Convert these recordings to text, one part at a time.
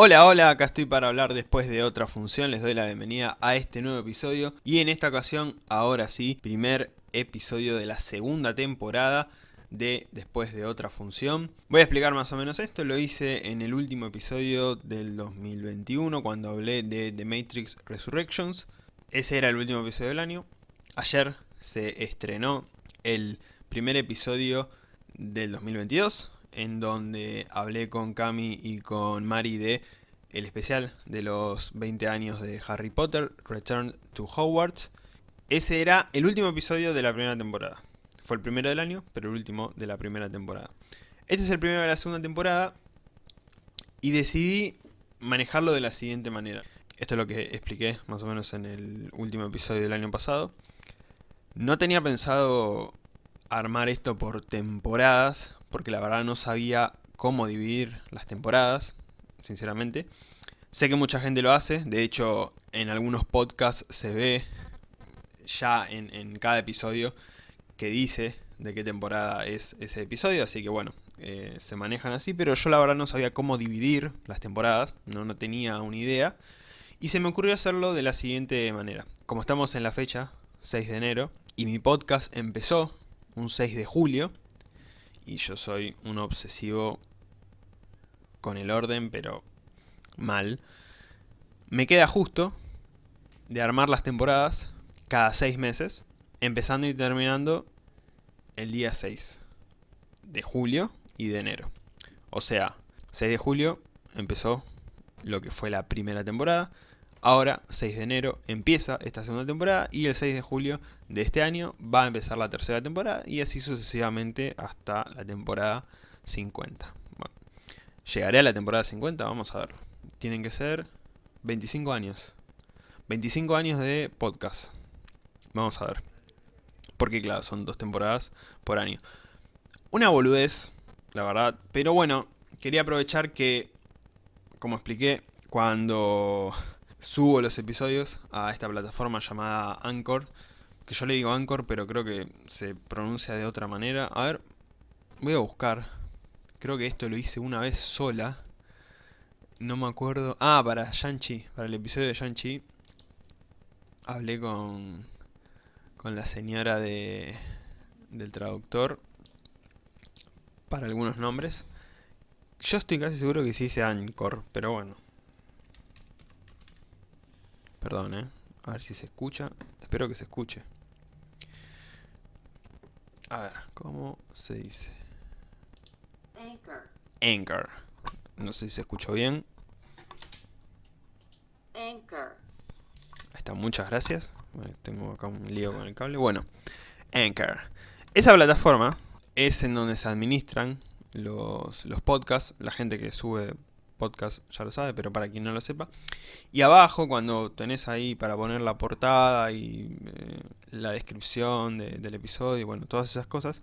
Hola, hola, acá estoy para hablar después de otra función, les doy la bienvenida a este nuevo episodio y en esta ocasión, ahora sí, primer episodio de la segunda temporada de Después de otra función. Voy a explicar más o menos esto, lo hice en el último episodio del 2021 cuando hablé de The Matrix Resurrections. Ese era el último episodio del año. Ayer se estrenó el primer episodio del 2022 en donde hablé con Cami y con Mari de el especial de los 20 años de Harry Potter, Return to Hogwarts. Ese era el último episodio de la primera temporada. Fue el primero del año, pero el último de la primera temporada. Este es el primero de la segunda temporada y decidí manejarlo de la siguiente manera. Esto es lo que expliqué más o menos en el último episodio del año pasado. No tenía pensado armar esto por temporadas, porque la verdad no sabía cómo dividir las temporadas, sinceramente. Sé que mucha gente lo hace, de hecho en algunos podcasts se ve ya en, cada episodio que dice de qué temporada es ese episodio, así que bueno, eh, se manejan así, pero yo la verdad no sabía cómo dividir las temporadas, no, no tenía una idea, y se me ocurrió hacerlo de la siguiente manera. Como estamos en la fecha, 6 de enero, y mi podcast empezó un 6 de julio, y yo soy un obsesivo con el orden, pero mal. Me queda justo de armar las temporadas cada 6 meses, empezando y terminando el día 6 de julio y de enero. O sea, 6 de julio empezó lo que fue la primera temporada, Ahora, 6 de enero, empieza esta segunda temporada y el 6 de julio de este año va a empezar la tercera temporada y así sucesivamente hasta la temporada 50. Bueno, llegaré a la temporada 50, vamos a verlo. Tienen que ser 25 años. 25 años de podcast. Vamos a ver. Porque claro, son dos temporadas por año. Una boludez, la verdad. Pero bueno, quería aprovechar que, como expliqué, cuando subo los episodios a esta plataforma llamada Anchor, que yo le digo Anchor, pero creo que se pronuncia de otra manera. A ver, voy a buscar. Creo que esto lo hice una vez sola. No me acuerdo. Ah, para Shang-Chi, para el episodio de Shang-Chi. Hablé con, con la señora de, del traductor para algunos nombres. Yo estoy casi seguro que sí dice Anchor, pero bueno. Perdón, ¿eh? A ver si se escucha. Espero que se escuche. A ver, ¿cómo se dice? Anchor. Anchor. No sé si se escuchó bien. Anchor. Ahí está, muchas gracias. Tengo acá un lío con el cable. Bueno, Anchor. Esa plataforma es en donde se administran los, los podcasts, la gente que sube podcast ya lo sabe, pero para quien no lo sepa. Y abajo, cuando tenés ahí para poner la portada y eh, la descripción del episodio, y bueno, todas esas cosas,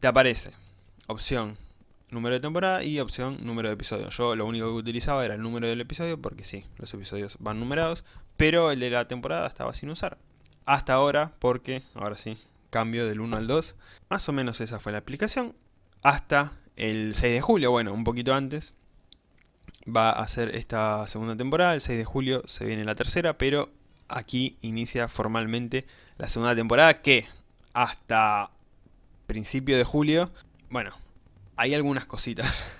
te aparece opción número de temporada y opción número de episodio. Yo lo único que utilizaba era el número del episodio, porque sí, los episodios van numerados, pero el de la temporada estaba sin usar. Hasta ahora, porque, ahora sí, cambio del 1 al 2. Más o menos esa fue la aplicación. Hasta el 6 de julio, bueno, un poquito antes, va a ser esta segunda temporada, el 6 de julio se viene la tercera, pero aquí inicia formalmente la segunda temporada que hasta principio de julio, bueno, hay algunas cositas,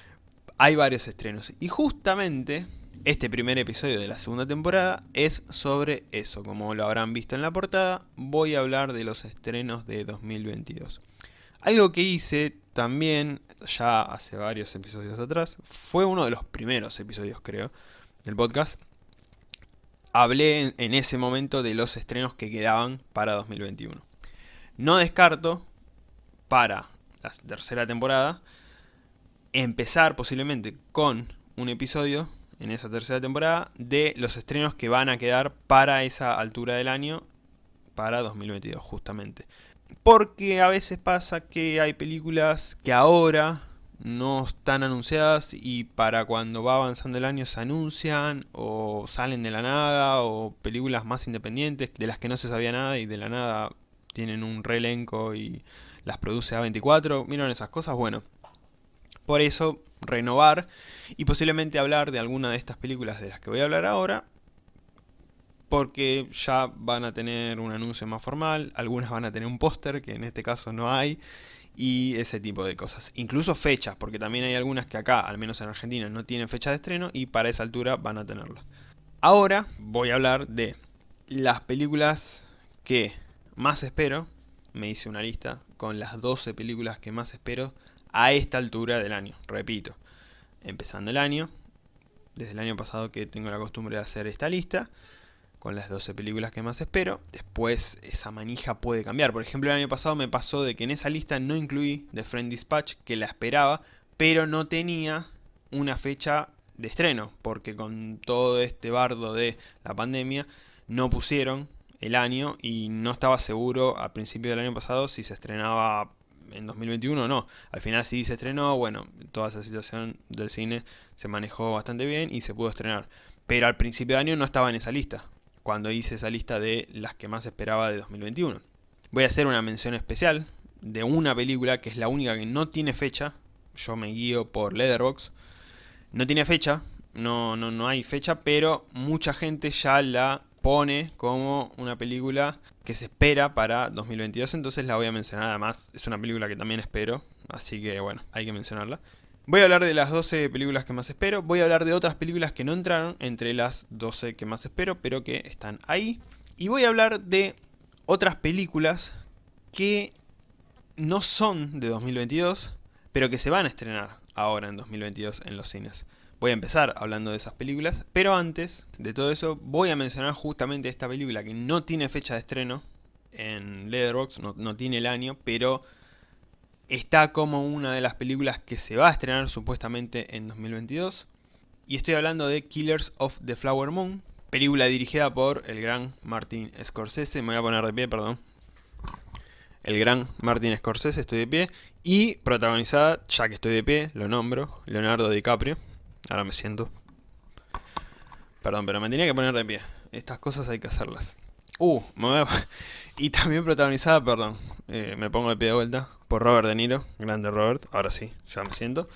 hay varios estrenos. Y justamente este primer episodio de la segunda temporada es sobre eso, como lo habrán visto en la portada, voy a hablar de los estrenos de 2022. Algo que hice también, ya hace varios episodios atrás, fue uno de los primeros episodios creo, del podcast. Hablé en, ese momento de los estrenos que quedaban para 2021. No descarto, para la tercera temporada, empezar posiblemente con un episodio en esa tercera temporada de los estrenos que van a quedar para esa altura del año para 2022 justamente. Porque a veces pasa que hay películas que ahora no están anunciadas y para cuando va avanzando el año se anuncian o salen de la nada o películas más independientes de las que no se sabía nada y de la nada tienen un reelenco y las produce A24. ¿Miren esas cosas? Bueno, por eso renovar y posiblemente hablar de alguna de estas películas de las que voy a hablar ahora porque ya van a tener un anuncio más formal, algunas van a tener un póster, que en este caso no hay, y ese tipo de cosas. Incluso fechas, porque también hay algunas que acá, al menos en Argentina, no tienen fecha de estreno y para esa altura van a tenerlo. Ahora voy a hablar de las películas que más espero. Me hice una lista con las 12 películas que más espero a esta altura del año. Repito, empezando el año, desde el año pasado que tengo la costumbre de hacer esta lista con las 12 películas que más espero. Después esa manija puede cambiar. Por ejemplo, el año pasado me pasó de que en esa lista no incluí The Friend Dispatch, que la esperaba, pero no tenía una fecha de estreno, porque con todo este bardo de la pandemia no pusieron el año y no estaba seguro a principio del año pasado si se estrenaba en 2021 o no. Al final sí se estrenó, bueno, toda esa situación del cine se manejó bastante bien y se pudo estrenar. Pero al principio de año no estaba en esa lista cuando hice esa lista de las que más esperaba de 2021. Voy a hacer una mención especial de una película que es la única que no tiene fecha. Yo me guío por Letterboxd. No tiene fecha, no, no, no hay fecha, pero mucha gente ya la pone como una película que se espera para 2022, entonces la voy a mencionar además, es una película que también espero, así que bueno, hay que mencionarla. Voy a hablar de las 12 películas que más espero, voy a hablar de otras películas que no entraron entre las 12 que más espero, pero que están ahí. Y voy a hablar de otras películas que no son de 2022, pero que se van a estrenar ahora en 2022 en los cines. Voy a empezar hablando de esas películas, pero antes de todo eso voy a mencionar justamente esta película que no tiene fecha de estreno en Letterboxd, no, no tiene el año, pero está como una de las películas que se va a estrenar supuestamente en 2022. Y estoy hablando de Killers of the Flower Moon, película dirigida por el gran Martin Scorsese. Me voy a poner de pie, perdón. El gran Martin Scorsese, estoy de pie. Y protagonizada, ya que estoy de pie, lo nombro, Leonardo DiCaprio. Ahora me siento. Perdón, pero me tenía que poner de pie. Estas cosas hay que hacerlas. Uh, me voy a... Y también protagonizada, perdón, eh, me pongo de pie de vuelta, por Robert De Niro, grande Robert, ahora sí, ya me siento.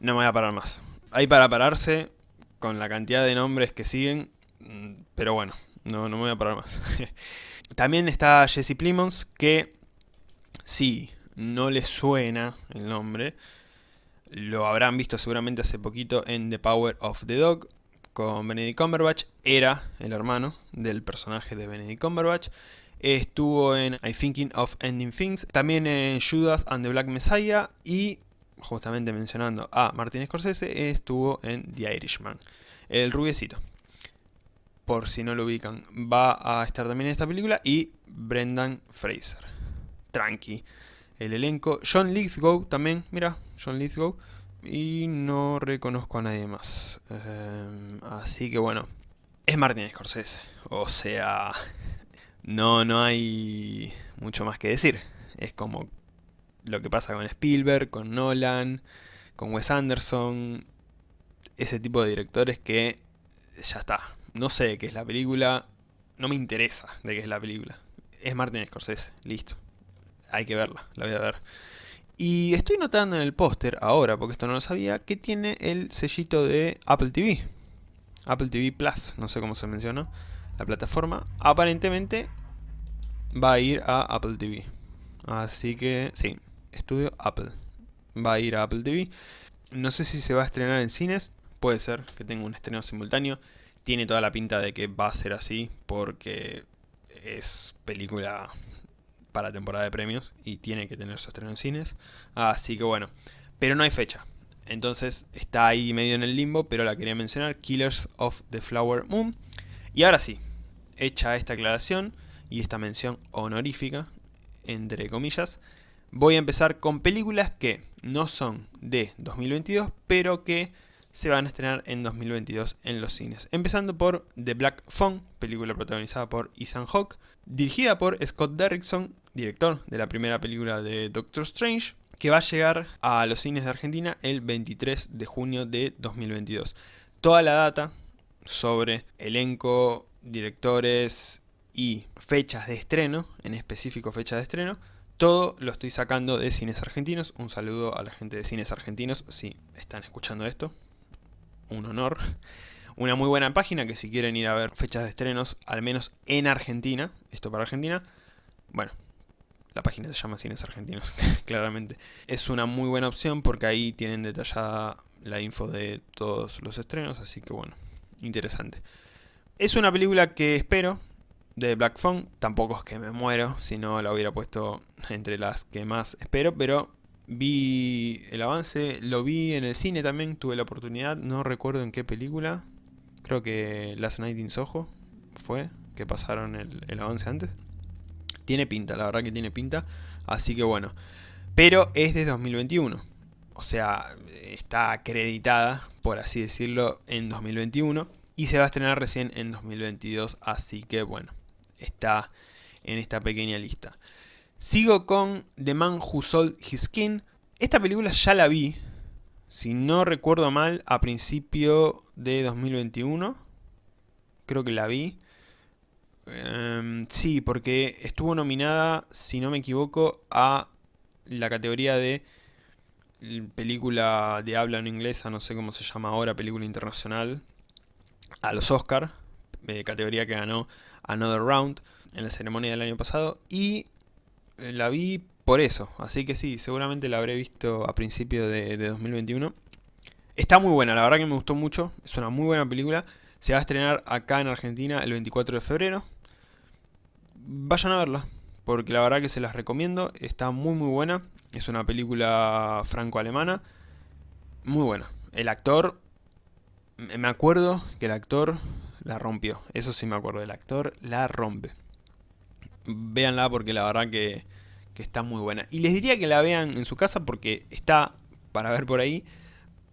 No me voy a parar más. Hay para pararse con la cantidad de nombres que siguen, mm, pero bueno, no, no me voy a parar más. también está Jesse Plimons, que si no le suena el nombre, lo habrán visto seguramente hace poquito en The Power of the Dog, con Benedict Cumberbatch, era el hermano del personaje de Benedict Cumberbatch, Estuvo en I Thinking of Ending Things, también en Judas and the Black Messiah y, justamente mencionando a Martin Scorsese, estuvo en The Irishman, el rubiecito. Por si no lo ubican, va a estar también en esta película y Brendan Fraser. Tranqui. El elenco, John Lithgow también, mira, John Lithgow. Y no reconozco a nadie más. Em, así que bueno, es Martin Scorsese. O sea, no, no hay mucho más que decir. Es como lo que pasa con Spielberg, con Nolan, con Wes Anderson, ese tipo de directores que ya está. No sé de qué es la película, no me interesa de qué es la película. Es Martin Scorsese, listo. Hay que verla, la voy a ver. Y estoy notando en el póster ahora, porque esto no lo sabía, que tiene el sellito de Apple TV. Apple TV Plus, no sé cómo se menciona la plataforma, aparentemente va a ir a Apple TV. Así que, sí, estudio Apple. Va a ir a Apple TV. No sé si se va a estrenar en cines. Puede ser que tenga un estreno simultáneo. Tiene toda la pinta de que va a ser así porque es película para temporada de premios y tiene que tener su estreno en cines. Así que bueno, pero no hay fecha. Entonces está ahí medio en el limbo, pero la quería mencionar, Killers of the Flower Moon. Y ahora sí, hecha esta aclaración y esta mención honorífica, entre comillas, voy a empezar con películas que no son de 2022, pero que se van a estrenar en 2022 en los cines. Empezando por The Black Phone, película protagonizada por Ethan Hawke, dirigida por Scott Derrickson, director de la primera película de Doctor Strange, que va a llegar a los cines de Argentina el 23 de junio de 2022. Toda la data sobre elenco, directores y fechas de estreno, en específico fecha de estreno, Todo lo estoy sacando de Cines Argentinos. Un saludo a la gente de Cines Argentinos, si están escuchando esto. Un honor. Una muy buena página que si quieren ir a ver fechas de estrenos, al menos en Argentina, esto para Argentina, bueno, la página se llama Cines Argentinos, claramente. Es una muy buena opción porque ahí tienen detallada la info de todos los estrenos, así que bueno, interesante. Es una película que espero, de Black Phone, tampoco es que me muero, si no la hubiera puesto entre las que más espero, pero vi el avance, lo vi en el cine también, tuve la oportunidad, no recuerdo en qué película, creo que Last Night in Soho fue, que pasaron el, el avance antes. Tiene pinta, la verdad que tiene pinta, así que bueno, pero es de 2021, o sea, está acreditada, por así decirlo, en 2021 y se va a estrenar recién en 2022, así que bueno, está en esta pequeña lista. Sigo con The Man Who Sold His Skin. Esta película ya la vi, si no recuerdo mal, a principio de 2021. Creo que la vi. Em, sí, porque estuvo nominada, si no me equivoco, a la categoría de película de habla no inglesa, no sé cómo se llama ahora, película internacional, a los Oscar, eh, categoría que ganó Another Round en la ceremonia del año pasado, y eh, la vi por eso, así que sí, seguramente la habré visto a principio de, 2021. Está muy buena, la verdad que me gustó mucho, es una muy buena película, se va a estrenar acá en Argentina el 24 de febrero. Vayan a verla, porque la verdad que se las recomiendo, está muy muy buena, es una película franco-alemana, muy buena. El actor, me acuerdo que el actor la rompió, eso sí me acuerdo, el actor la rompe. Véanla porque la verdad que, está muy buena. Y les diría que la vean en su casa porque está para ver por ahí,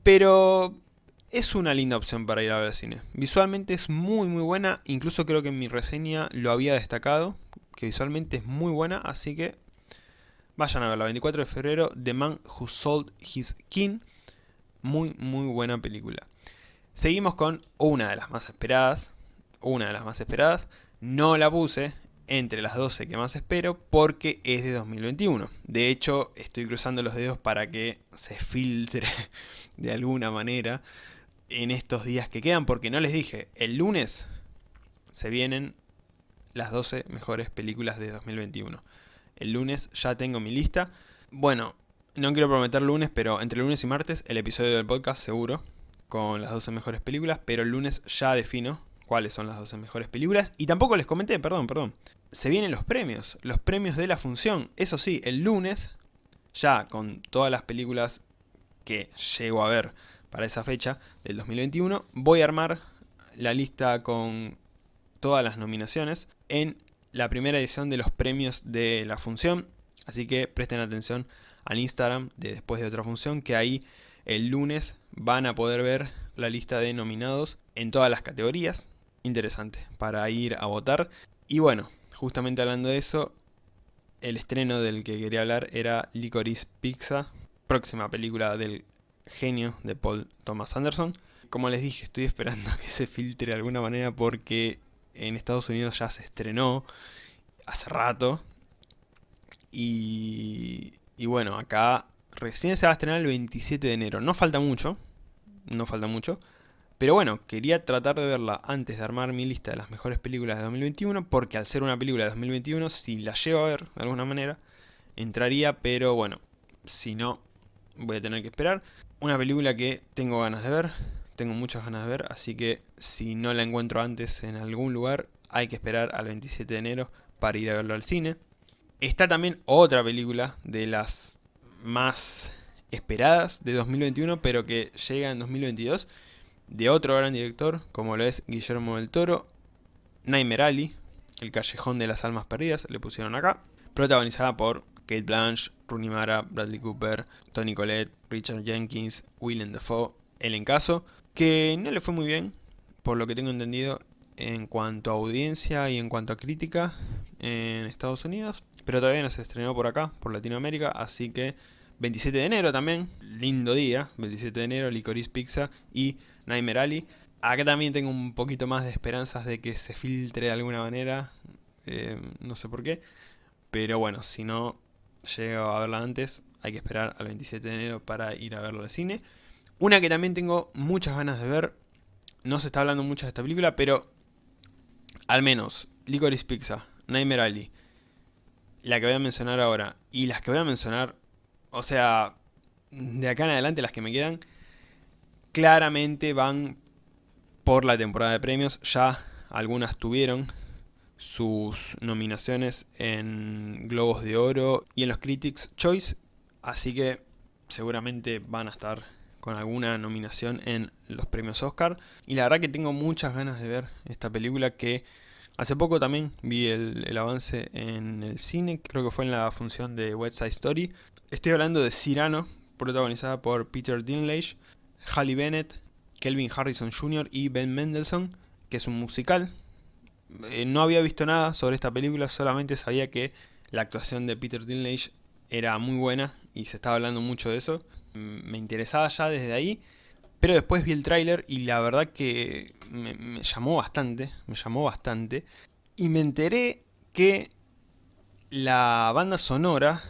pero es una linda opción para ir a ver al cine. Visualmente es muy muy buena, incluso creo que en mi reseña lo había destacado, que visualmente es muy buena, así que vayan a verla. 24 de febrero, The Man Who Sold His King, muy muy buena película. Seguimos con una de las más esperadas, una de las más esperadas, no la puse entre las 12 que más espero porque es de 2021. De hecho, estoy cruzando los dedos para que se filtre de alguna manera en estos días que quedan, porque no les dije, el lunes se vienen las 12 mejores películas de 2021. El lunes ya tengo mi lista. Bueno, no quiero prometer lunes, pero entre lunes y martes el episodio del podcast seguro, con las 12 mejores películas, pero el lunes ya defino cuáles son las 12 mejores películas. Y tampoco les comenté, perdón, perdón. Se vienen los premios, los premios de la función. Eso sí, el lunes, ya con todas las películas que llego a ver para esa fecha del 2021, voy a armar la lista con todas las nominaciones en la primera edición de los premios de la función. Así que presten atención al Instagram de Después de Otra Función, que ahí el lunes van a poder ver la lista de nominados en todas las categorías. Interesante, para ir a votar. Y bueno, justamente hablando de eso, el estreno del que quería hablar era Licorice Pizza, próxima película del genio de Paul Thomas Anderson. Como les dije, estoy esperando que se filtre de alguna manera porque en Estados Unidos ya se estrenó hace rato. Y, y bueno, acá recién se va a estrenar el 27 de enero. No falta mucho, no falta mucho. Pero bueno, quería tratar de verla antes de armar mi lista de las mejores películas de 2021, porque al ser una película de 2021, si la llevo a ver de alguna manera, entraría, pero bueno, si no, voy a tener que esperar. Una película que tengo ganas de ver, tengo muchas ganas de ver, así que si no la encuentro antes en algún lugar, hay que esperar al 27 de enero para ir a verlo al cine. Está también otra película de las más esperadas de 2021, pero que llega en 2022, de otro gran director, como lo es Guillermo del Toro, Nightmare Alley, El Callejón de las Almas Perdidas, le pusieron acá, protagonizada por Kate Blanche, Rooney Mara, Bradley Cooper, Tony Collette, Richard Jenkins, Willem Dafoe, el caso que no le fue muy bien, por lo que tengo entendido, en cuanto a audiencia y en cuanto a crítica en Estados Unidos, pero todavía no se estrenó por acá, por Latinoamérica, así que 27 de enero también, lindo día, 27 de enero, Licorice Pizza y Nightmare Alley. Acá también tengo un poquito más de esperanzas de que se filtre de alguna manera, eh, no sé por qué, pero bueno, si no, llego a verla antes, hay que esperar al 27 de enero para ir a verla al cine. Una que también tengo muchas ganas de ver, no se está hablando mucho de esta película, pero al menos Licorice Pizza, Nightmare Alley, la que voy a mencionar ahora y las que voy a mencionar, o sea, de acá en adelante las que me quedan, claramente van por la temporada de premios. Ya algunas tuvieron sus nominaciones en Globos de Oro y en los Critics Choice, así que seguramente van a estar con alguna nominación en los premios Oscar. Y la verdad que tengo muchas ganas de ver esta película que hace poco también vi el, el avance en el cine, creo que fue en la función de West Side Story. Estoy hablando de Cyrano, protagonizada por Peter Dinklage, Halle Bennett, Kelvin Harrison Jr. y Ben Mendelssohn, que es un musical. Eh, no había visto nada sobre esta película, solamente sabía que la actuación de Peter Dinklage era muy buena y se estaba hablando mucho de eso. Mm, me interesaba ya desde ahí, pero después vi el tráiler y la verdad que me, me llamó bastante, me llamó bastante. Y me enteré que la banda sonora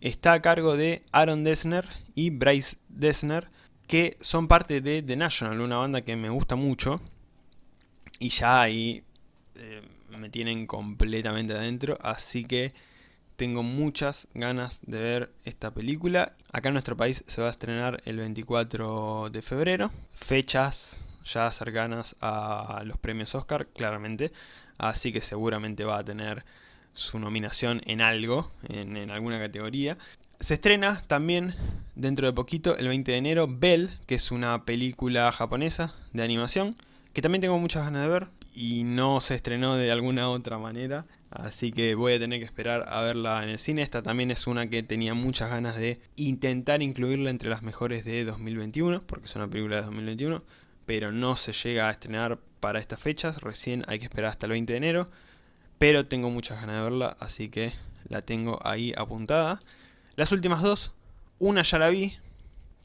está a cargo de Aaron Dessner y Bryce Dessner, que son parte de The National, una banda que me gusta mucho. Y ya ahí eh, me tienen completamente adentro, así que tengo muchas ganas de ver esta película. Acá en nuestro país se va a estrenar el 24 de febrero. Fechas ya cercanas a los premios Oscar, claramente. Así que seguramente va a tener su nominación en algo, en, en, alguna categoría. Se estrena también dentro de poquito, el 20 de enero, Bell, que es una película japonesa de animación, que también tengo muchas ganas de ver y no se estrenó de alguna otra manera. Así que voy a tener que esperar a verla en el cine. Esta también es una que tenía muchas ganas de intentar incluirla entre las mejores de 2021, porque es una película de 2021, pero no se llega a estrenar para estas fechas. Recién hay que esperar hasta el 20 de enero pero tengo muchas ganas de verla, así que la tengo ahí apuntada. Las últimas dos, una ya la vi,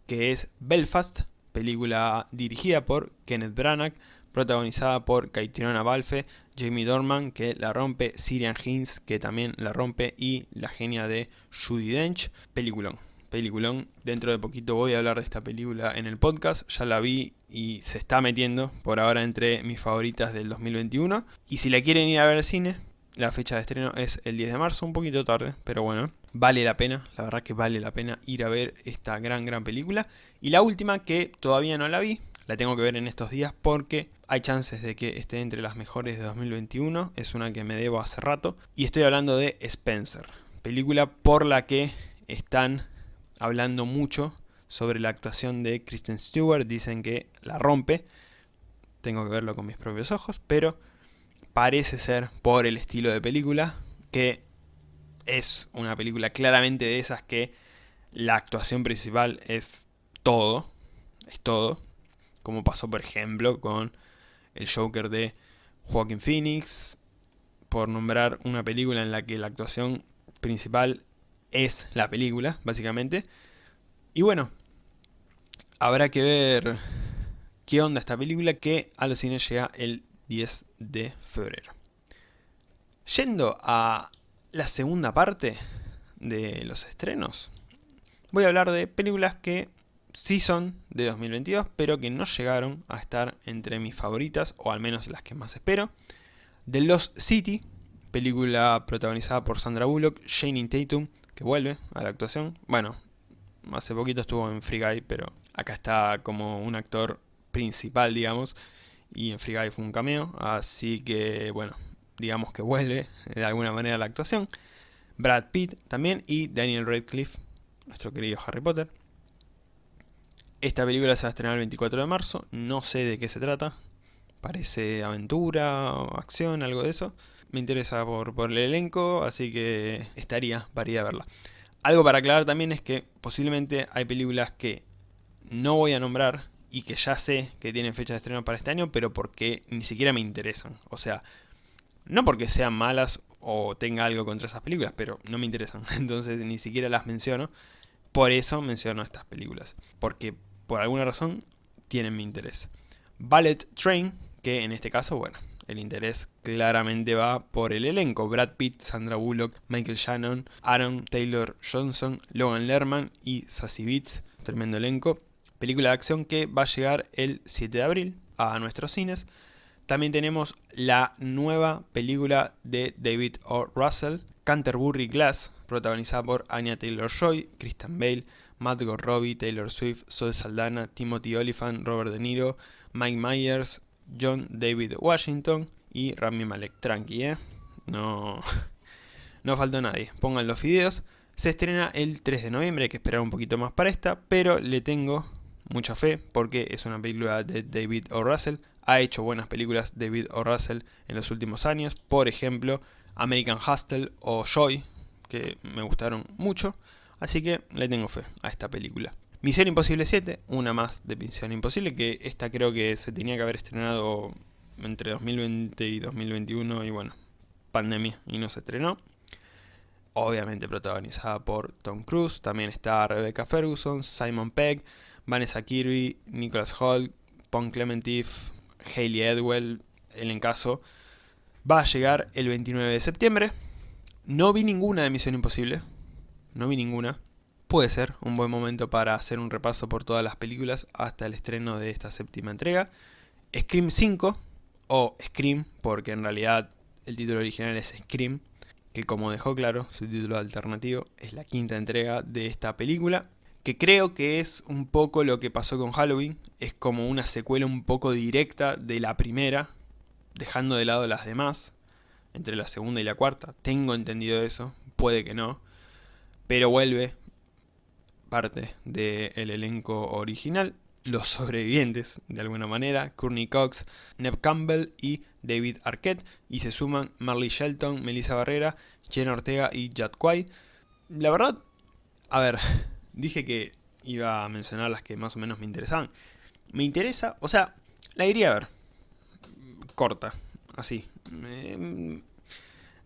que es Belfast, película dirigida por Kenneth Branagh, protagonizada por Caitriona Balfe, Jamie Dorman, que la rompe, Sirian Hinds, que también la rompe, y la genia de Judy Dench. Peliculón, peliculón. Dentro de poquito voy a hablar de esta película en el podcast, ya la vi y se está metiendo por ahora entre mis favoritas del 2021. Y si la quieren ir a ver al cine, la fecha de estreno es el 10 de marzo, un poquito tarde, pero bueno, vale la pena, la verdad que vale la pena ir a ver esta gran, gran película. Y la última, que todavía no la vi, la tengo que ver en estos días porque hay chances de que esté entre las mejores de 2021, es una que me debo hace rato. Y estoy hablando de Spencer, película por la que están hablando mucho sobre la actuación de Kristen Stewart, dicen que la rompe, tengo que verlo con mis propios ojos, pero parece ser por el estilo de película, que es una película claramente de esas que la actuación principal es todo, es todo, como pasó por ejemplo con el Joker de Joaquin Phoenix, por nombrar una película en la que la actuación principal es la película, básicamente. Y bueno, habrá que ver qué onda esta película que a los cines llega el 10 de febrero. Yendo a la segunda parte de los estrenos, voy a hablar de películas que sí son de 2022, pero que no llegaron a estar entre mis favoritas, o al menos las que más espero. The Lost City, película protagonizada por Sandra Bullock, Shane Tatum, que vuelve a la actuación. Bueno, hace poquito estuvo en Free Guy, pero acá está como un actor principal, digamos, y en Free Guy fue un cameo, así que bueno, digamos que vuelve de alguna manera a la actuación. Brad Pitt también y Daniel Radcliffe, nuestro querido Harry Potter. Esta película se va a estrenar el 24 de marzo, no sé de qué se trata, parece aventura, acción, algo de eso. Me interesa por, por el elenco, así que estaría para verla. Algo para aclarar también es que posiblemente hay películas que no voy a nombrar y que ya sé que tienen fecha de estreno para este año, pero porque ni siquiera me interesan. O sea, no porque sean malas o tenga algo contra esas películas, pero no me interesan. Entonces ni siquiera las menciono. Por eso menciono estas películas. Porque por alguna razón tienen mi interés. Ballet Train, que en este caso, bueno, el interés claramente va por el elenco. Brad Pitt, Sandra Bullock, Michael Shannon, Aaron Taylor Johnson, Logan Lerman y Sassy Beats. Tremendo elenco. Película de acción que va a llegar el 7 de abril a nuestros cines. También tenemos la nueva película de David O. Russell, Canterbury Glass, protagonizada por Anya Taylor-Joy, Christian Bale, Matt Robbie, Taylor Swift, Zoe Saldana, Timothy Olyphant, Robert De Niro, Mike Myers, John David Washington y Rami Malek. Tranqui, ¿eh? No, no faltó nadie. Pongan los videos. Se estrena el 3 de noviembre, hay que esperar un poquito más para esta, pero le tengo mucha fe porque es una película de David O. Russell. Ha hecho buenas películas David O. Russell en los últimos años. Por ejemplo, American Hustle o Joy, que me gustaron mucho. Así que le tengo fe a esta película. Misión Imposible 7, una más de Misión Imposible, que esta creo que se tenía que haber estrenado entre 2020 y 2021 y bueno, pandemia y no se estrenó. Obviamente protagonizada por Tom Cruise, también está Rebecca Ferguson, Simon Pegg, Vanessa Kirby, Nicholas Holt, Pon Clementif, Hayley Edwell, el encaso. Va a llegar el 29 de septiembre. No vi ninguna de Misión Imposible, no vi ninguna puede ser un buen momento para hacer un repaso por todas las películas hasta el estreno de esta séptima entrega. Scream 5, o Scream, porque en realidad el título original es Scream, que como dejó claro, su título alternativo es la quinta entrega de esta película, que creo que es un poco lo que pasó con Halloween, es como una secuela un poco directa de la primera, dejando de lado las demás, entre la segunda y la cuarta, tengo entendido eso, puede que no, pero vuelve parte del elenco original, los sobrevivientes de alguna manera, Courtney Cox, Neb Campbell y David Arquette, y se suman Marley Shelton, Melissa Barrera, Jen Ortega y Jad Quay. La verdad, a ver, dije que iba a mencionar las que más o menos me interesaban. Me interesa, o sea, la iría a ver. Corta, así.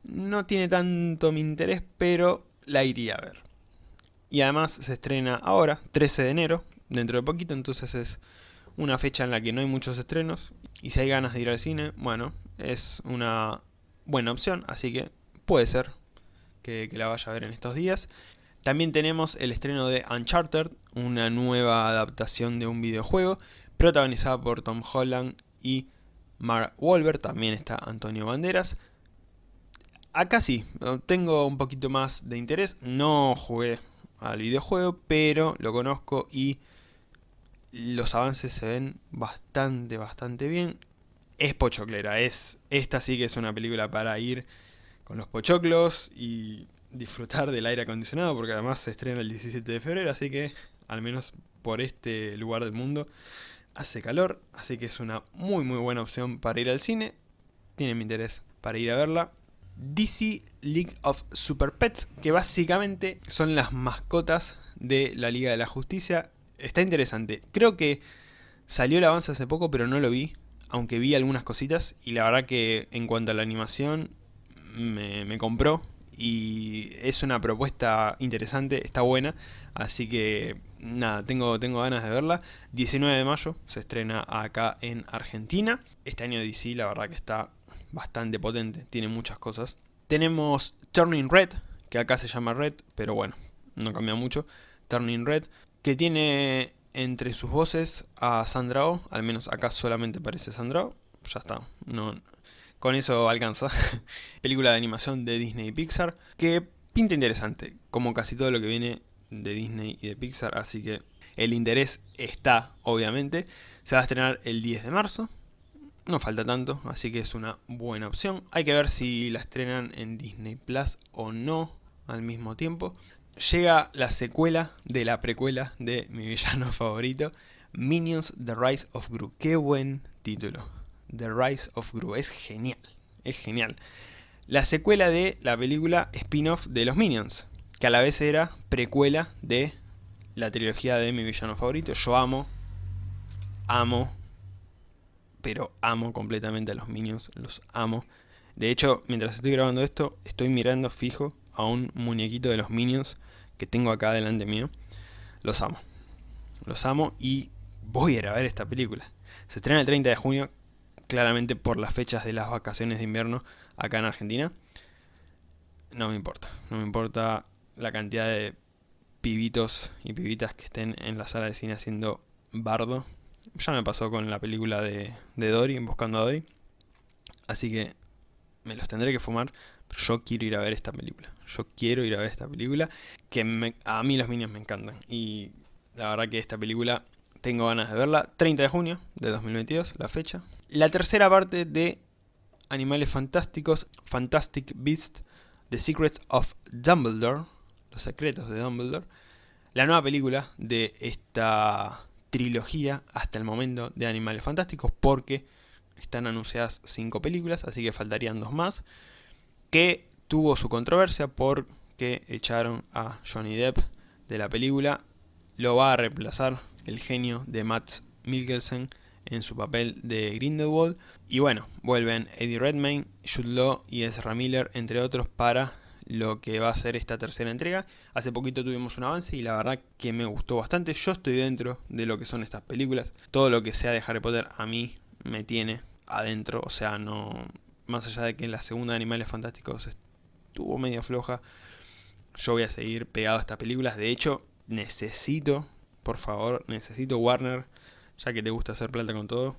no tiene tanto mi interés, pero la iría a ver. Y además se estrena ahora, 13 de enero, dentro de poquito, entonces es una fecha en la que no hay muchos estrenos. Y si hay ganas de ir al cine, bueno, es una buena opción, así que puede ser que, la vaya a ver en estos días. También tenemos el estreno de Uncharted, una nueva adaptación de un videojuego, protagonizada por Tom Holland y Mark Wahlberg, también está Antonio Banderas. Acá sí, tengo un poquito más de interés, no jugué al videojuego, pero lo conozco y los avances se ven bastante, bastante bien. Es pochoclera, es, esta sí que es una película para ir con los pochoclos y disfrutar del aire acondicionado, porque además se estrena el 17 de febrero, así que al menos por este lugar del mundo hace calor, así que es una muy muy buena opción para ir al cine. Tiene mi interés para ir a verla. DC League of Super Pets, que básicamente son las mascotas de la Liga de la Justicia. Está interesante. Creo que salió el avance hace poco, pero no lo vi, aunque vi algunas cositas. Y la verdad que en cuanto a la animación, me, compró. Y es una propuesta interesante, está buena. Así que nada, tengo, tengo ganas de verla. 19 de mayo se estrena acá en Argentina. Este año DC la verdad que está bastante potente, tiene muchas cosas. Tenemos Turning Red, que acá se llama Red, pero bueno, no cambia mucho. Turning Red, que tiene entre sus voces a Sandra Oh, al menos acá solamente parece Sandra Oh, ya está, no, con eso alcanza. Película de animación de Disney y Pixar, que pinta interesante, como casi todo lo que viene de Disney y de Pixar, así que el interés está, obviamente. Se va a estrenar el 10 de marzo, no falta tanto, así que es una buena opción. Hay que ver si la estrenan en Disney Plus o no al mismo tiempo. Llega la secuela de la precuela de mi villano favorito, Minions The Rise of Gru. Qué buen título. The Rise of Gru. Es genial. Es genial. La secuela de la película spin-off de los Minions, que a la vez era precuela de la trilogía de mi villano favorito. Yo amo, amo pero amo completamente a los Minions, los amo. De hecho, mientras estoy grabando esto, estoy mirando fijo a un muñequito de los Minions que tengo acá delante mío. Los amo. Los amo y voy a ver esta película. Se estrena el 30 de junio. claramente por las fechas de las vacaciones de invierno acá en Argentina. No me importa, no me importa la cantidad de pibitos y pibitas que estén en la sala de cine haciendo bardo. Ya me pasó con la película de, de Dory, Buscando a Dory. Así que me los tendré que fumar, pero yo quiero ir a ver esta película. Yo quiero ir a ver esta película, que a mí los Minions me encantan. Y la verdad que esta película tengo ganas de verla. 30 de junio de 2022, la fecha. La tercera parte de Animales Fantásticos, Fantastic Beasts, The Secrets of Dumbledore, Los Secretos de Dumbledore. La nueva película de esta trilogía hasta el momento de Animales Fantásticos porque están anunciadas 5 películas, así que faltarían dos más. Que tuvo su controversia porque echaron a Johnny Depp de la película. Lo va a reemplazar el genio de Matt Mikkelsen en su papel de Grindelwald. Y bueno, vuelven Eddie Redmayne, Jude Law y Ezra Miller, entre otros, para lo que va a ser esta tercera entrega. Hace poquito tuvimos un avance y la verdad que me gustó bastante. Yo estoy dentro de lo que son estas películas. Todo lo que sea de Harry Potter a mí me tiene adentro. O sea, no... Más allá de que la segunda de Animales Fantásticos estuvo medio floja, yo voy a seguir pegado a estas películas. De hecho, necesito, por favor, necesito Warner, ya que te gusta hacer plata con todo,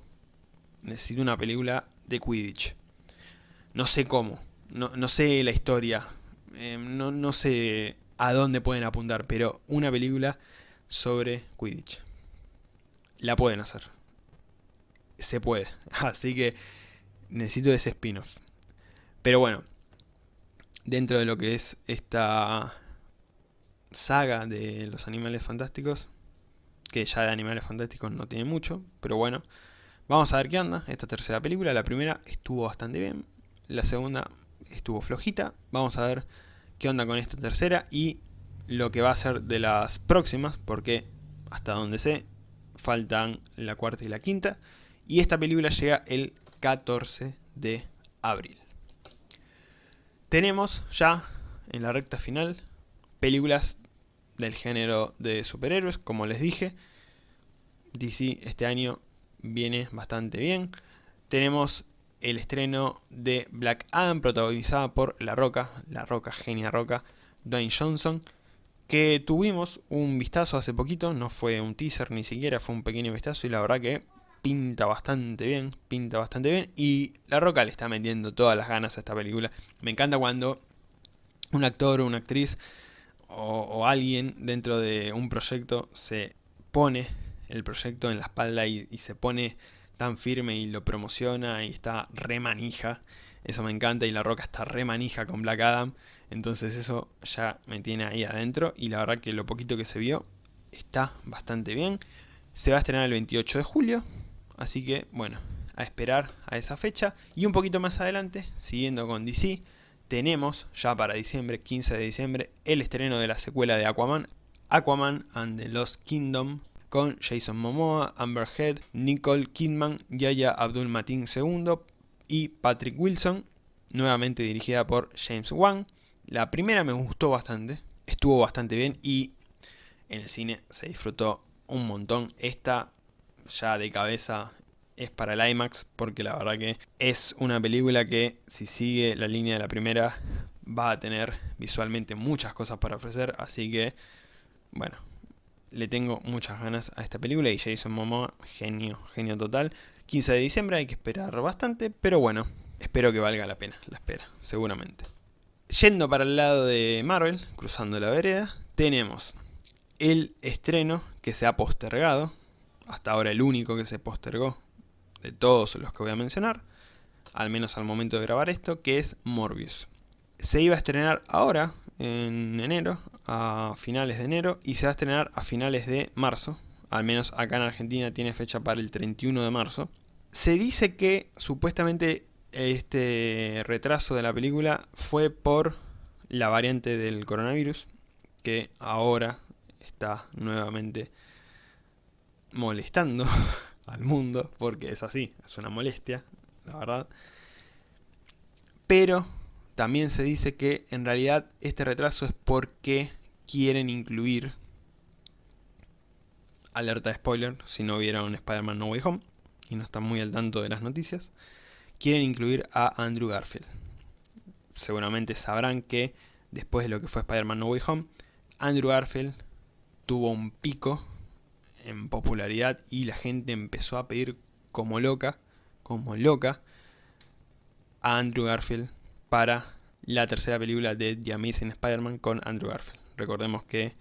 necesito una película de Quidditch. No sé cómo, no, no sé la historia, eh, no, no sé a dónde pueden apuntar, pero una película sobre Quidditch. La pueden hacer. Se puede. Así que necesito ese spin-off. Pero bueno, dentro de lo que es esta saga de los animales fantásticos, que ya de animales fantásticos no tiene mucho, pero bueno, vamos a ver qué onda esta tercera película. La primera estuvo bastante bien, la segunda estuvo flojita. Vamos a ver qué onda con esta tercera y lo que va a ser de las próximas, porque hasta donde sé, faltan la cuarta y la quinta. Y esta película llega el 14 de abril. Tenemos ya en la recta final películas del género de superhéroes, como les dije. DC este año viene bastante bien. Tenemos el estreno de Black Adam, protagonizada por La Roca, La Roca, genia Roca, Dwayne Johnson, que tuvimos un vistazo hace poquito, no fue un teaser ni siquiera, fue un pequeño vistazo y la verdad que pinta bastante bien, pinta bastante bien y La Roca le está metiendo todas las ganas a esta película. Me encanta cuando un actor o una actriz o, alguien dentro de un proyecto se pone el proyecto en la espalda y se pone tan firme y lo promociona y está re manija. Eso me encanta y La Roca está re manija con Black Adam. Entonces eso ya me tiene ahí adentro y la verdad que lo poquito que se vio está bastante bien. Se va a estrenar el 28 de julio, así que bueno, a esperar a esa fecha. Y un poquito más adelante, siguiendo con DC, tenemos ya para diciembre, 15 de diciembre, el estreno de la secuela de Aquaman, Aquaman and the Lost Kingdom, con Jason Momoa, Amber Heard, Nicole Kidman, Yaya Abdul Mateen II y Patrick Wilson, nuevamente dirigida por James Wan. La primera me gustó bastante, estuvo bastante bien y en el cine se disfrutó un montón. Esta ya de cabeza es para el IMAX porque la verdad que es una película que si sigue la línea de la primera va a tener visualmente muchas cosas para ofrecer, así que bueno, le tengo muchas ganas a esta película y Jason Momoa, genio, genio total. 15 de diciembre hay que esperar bastante, pero bueno, espero que valga la pena la espera, seguramente. Yendo para el lado de Marvel, cruzando la vereda, tenemos el estreno que se ha postergado, hasta ahora el único que se postergó de todos los que voy a mencionar, al menos al momento de grabar esto, que es Morbius. Se iba a estrenar ahora, en enero, a finales de enero y se va a estrenar a finales de marzo. Al menos acá en Argentina tiene fecha para el 31 de marzo. Se dice que supuestamente este retraso de la película fue por la variante del coronavirus que ahora está nuevamente molestando al mundo porque es así, es una molestia, la verdad. Pero también se dice que en realidad este retraso es porque quieren incluir, alerta de spoiler, si no vieron Spider-Man No Way Home, y no están muy al tanto de las noticias, quieren incluir a Andrew Garfield. Seguramente sabrán que después de lo que fue Spider-Man No Way Home, Andrew Garfield tuvo un pico en popularidad y la gente empezó a pedir como loca, como loca, a Andrew Garfield para la tercera película de The Amazing Spider-Man con Andrew Garfield. Recordemos que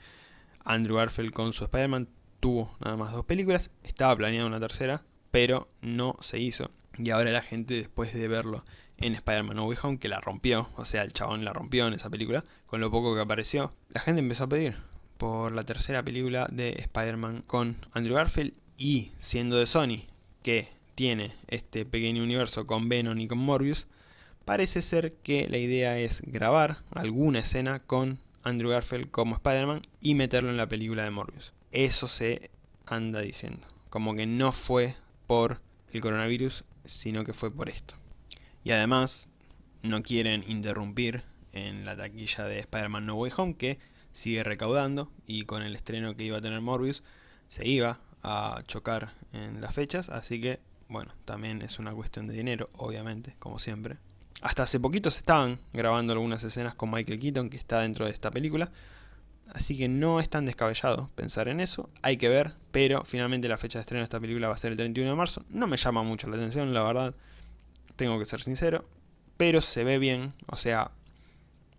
Andrew Garfield con su Spider-Man tuvo nada más dos películas, estaba planeada una tercera, pero no se hizo. Y ahora la gente, después de verlo en Spider-Man No Way Home, que la rompió, o sea, el chabón la rompió en esa película, con lo poco que apareció, la gente empezó a pedir por la tercera película de Spider-Man con Andrew Garfield y siendo de Sony, que tiene este pequeño universo con Venom y con Morbius, parece ser que la idea es grabar alguna escena con Andrew Garfield como Spider-Man y meterlo en la película de Morbius. Eso se anda diciendo, como que no fue por el coronavirus, sino que fue por esto. Y además, no quieren interrumpir en la taquilla de Spider-Man No Way Home, que sigue recaudando, y con el estreno que iba a tener Morbius, se iba a chocar en las fechas, así que bueno, también es una cuestión de dinero, obviamente, como siempre. Hasta hace poquito se estaban grabando algunas escenas con Michael Keaton, que está dentro de esta película. Así que no es tan descabellado pensar en eso, hay que ver, pero finalmente la fecha de estreno de esta película va a ser el 31 de marzo. No me llama mucho la atención, la verdad, tengo que ser sincero, pero se ve bien, o sea,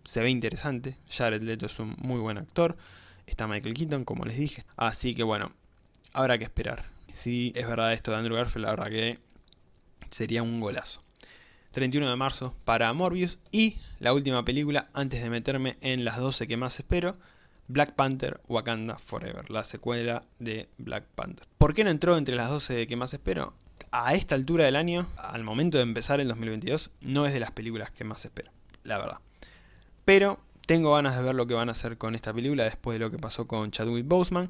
se ve interesante. Jared Leto es un muy buen actor, está Michael Keaton, como les dije. Así que bueno, habrá que esperar si es verdad esto de Andrew Garfield, la verdad que sería un golazo. 31 de marzo para Morbius y la última película antes de meterme en las 12 que más espero, Black Panther Wakanda Forever, la secuela de Black Panther. ¿Por qué no entró entre las 12 que más espero? A esta altura del año, al momento de empezar el 2022, no es de las películas que más espero, la verdad. Pero tengo ganas de ver lo que van a hacer con esta película después de lo que pasó con Chadwick Boseman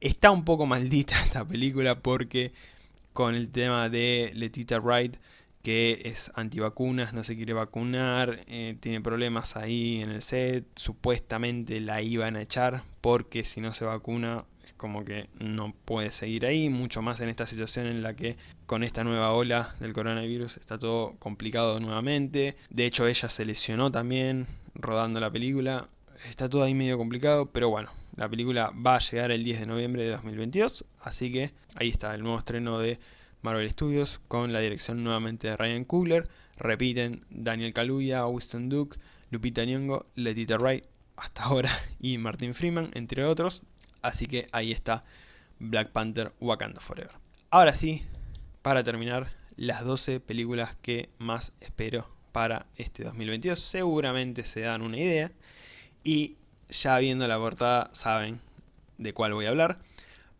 Está un poco maldita esta película porque con el tema de Letita Wright, que es antivacunas, no se quiere vacunar, eh, tiene problemas ahí en el set, supuestamente la iban a echar porque si no se vacuna es como que no puede seguir ahí, mucho más en esta situación en la que con esta nueva ola del coronavirus está todo complicado nuevamente. De hecho ella se lesionó también rodando la película, está todo ahí medio complicado, pero bueno, la película va a llegar el 10 de noviembre de 2022, así que ahí está el nuevo estreno de Marvel Studios con la dirección nuevamente de Ryan Coogler. Repiten Daniel Kaluuya, Winston Duke, Lupita Nyong'o, Letita Wright hasta ahora y Martin Freeman, entre otros. Así que ahí está Black Panther Wakanda Forever. Ahora sí, para terminar, las 12 películas que más espero para este 2022. Seguramente se dan una idea. Y ya viendo la portada saben de cuál voy a hablar.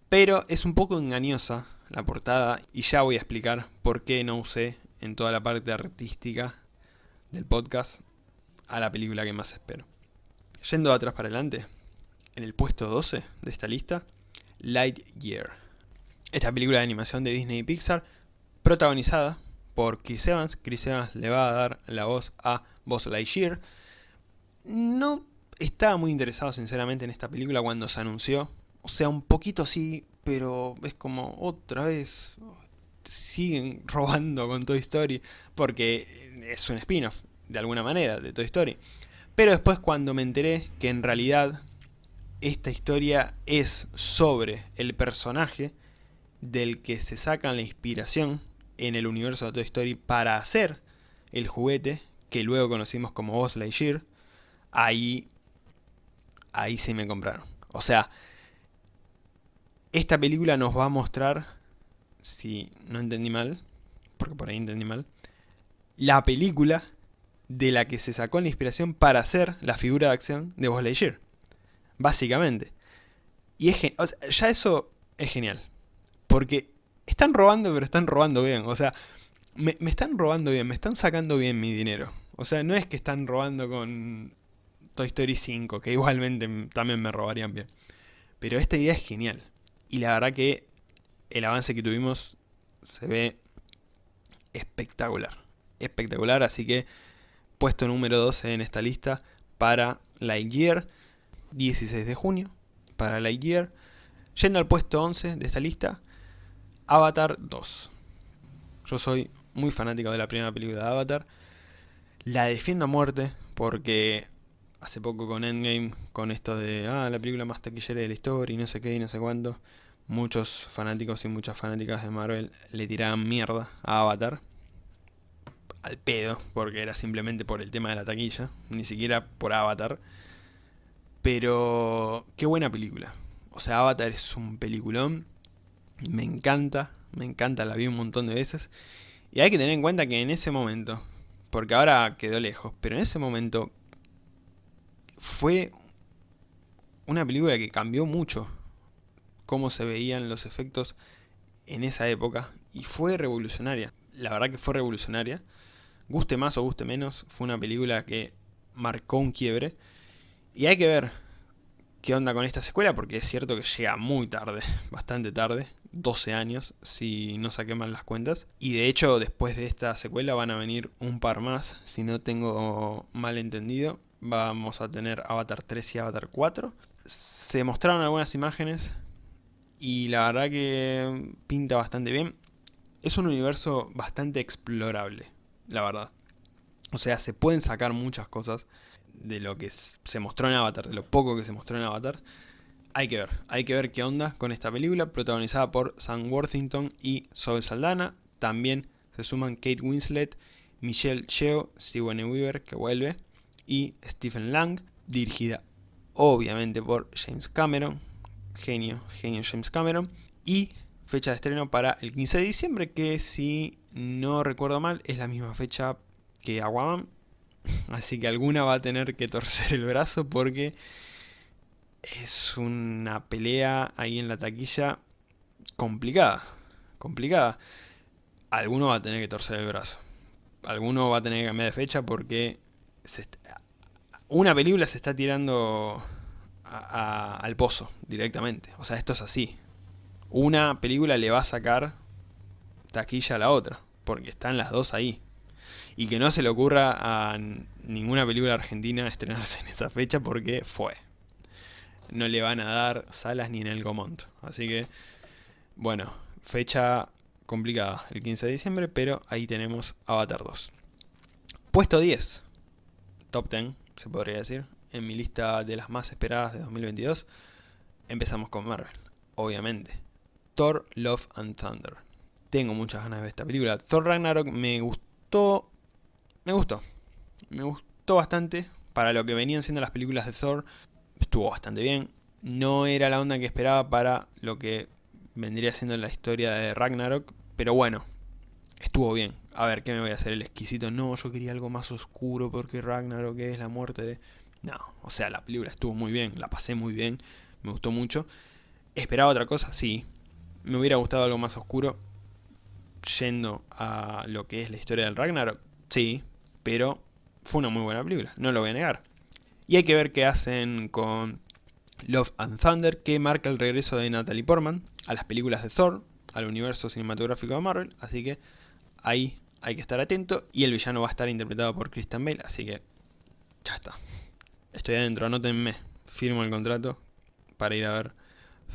Pero es un poco engañosa la portada y ya voy a explicar por qué no usé en toda la parte artística del podcast a la película que más espero. Yendo de atrás para adelante, en el puesto 12 de esta lista, Lightyear. Esta película de animación de Disney y Pixar, protagonizada por Chris Evans. Chris Evans le va a dar la voz a Buzz Lightyear. No estaba muy interesado sinceramente en esta película cuando se anunció. O sea, un poquito sí, pero es como otra vez siguen robando con Toy Story porque es un spin-off de alguna manera de Toy Story. Pero después cuando me enteré que en realidad esta historia es sobre el personaje del que se sacan la inspiración en el universo de Toy Story para hacer el juguete que luego conocimos como Buzz Lightyear, ahí ahí sí me compraron. O sea, esta película nos va a mostrar, si no entendí mal, porque por ahí entendí mal, la película de la que se sacó la inspiración para hacer la figura de acción de Buzz Lightyear. Básicamente. Y es ya eso es genial. Porque están robando, pero están robando bien. O sea, me, me, están robando bien, me están sacando bien mi dinero. O sea, no es que están robando con Toy Story 5, que igualmente también me robarían bien. Pero esta idea es genial. Y la verdad que el avance que tuvimos se ve espectacular. Espectacular, así que puesto número 12 en esta lista para Lightyear, 16 de junio, para Lightyear. Yendo al puesto 11 de esta lista, Avatar 2. Yo soy muy fanático de la primera película de Avatar. La defiendo a muerte porque hace poco con Endgame, con esto de, ah, la película más taquillera de la historia y no sé qué y no sé cuánto, muchos fanáticos y muchas fanáticas de Marvel le tiraban mierda a Avatar. Al pedo, porque era simplemente por el tema de la taquilla, ni siquiera por Avatar. Pero qué buena película. O sea, Avatar es un peliculón. Me encanta, me encanta, la vi un montón de veces. Y hay que tener en cuenta que en ese momento, porque ahora quedó lejos, pero en ese momento fue una película que cambió mucho cómo se veían los efectos en esa época y fue revolucionaria. La verdad que fue revolucionaria. Guste más o guste menos, fue una película que marcó un quiebre. Y hay que ver qué onda con esta secuela, porque es cierto que llega muy tarde, bastante tarde, 12 años, si no saqué mal las cuentas. Y de hecho, después de esta secuela van a venir un par más, si no tengo mal entendido. Vamos a tener Avatar 3 y Avatar 4. Se mostraron algunas imágenes y la verdad que pinta bastante bien. Es un universo bastante explorable, la verdad. O sea, se pueden sacar muchas cosas de lo que se mostró en Avatar, de lo poco que se mostró en Avatar. Hay que ver, hay que ver qué onda con esta película, protagonizada por Sam Worthington y Zoe Saldana. También se suman Kate Winslet, Michelle Yeoh, Sigourney Weaver, que vuelve, y Stephen Lang, dirigida obviamente por James Cameron, genio, genio James Cameron, y fecha de estreno para el 15 de diciembre, que si no recuerdo mal es la misma fecha que Aquaman, así que alguna va a tener que torcer el brazo porque es una pelea ahí en la taquilla complicada, complicada. Alguno va a tener que torcer el brazo. Alguno va a tener que cambiar de fecha porque una película se está tirando al pozo directamente. O sea, esto es así. Una película le va a sacar taquilla a la otra, porque están las dos ahí. Y que no se le ocurra a ninguna película argentina estrenarse en esa fecha porque fue. No le van a dar salas ni en el Gomont. Así que, bueno, fecha complicada, el 15 de diciembre, pero ahí tenemos Avatar 2. Puesto 10 top 10, se podría decir, en mi lista de las más esperadas de 2022, empezamos con Marvel, obviamente. Thor, Love and Thunder. Tengo muchas ganas de ver esta película. Thor Ragnarok me gustó, me gustó, me gustó bastante. Para lo que venían siendo las películas de Thor, estuvo bastante bien. No era la onda que esperaba para lo que vendría siendo la historia de Ragnarok, pero bueno, estuvo bien a ver, ¿qué me voy a hacer el exquisito? No, yo quería algo más oscuro porque Ragnarok es la muerte de... No, o sea, la película estuvo muy bien, la pasé muy bien, me gustó mucho. ¿Esperaba otra cosa? Sí. ¿Me hubiera gustado algo más oscuro? Yendo a lo que es la historia del Ragnarok, sí, pero fue una muy buena película, no lo voy a negar. Y hay que ver qué hacen con Love and Thunder, que marca el regreso de Natalie Portman a las películas de Thor, al universo cinematográfico de Marvel, así que ahí hay que estar atento. Y el villano va a estar interpretado por Christian Bale, así que ya está. Estoy adentro, anótenme. Firmo el contrato para ir a ver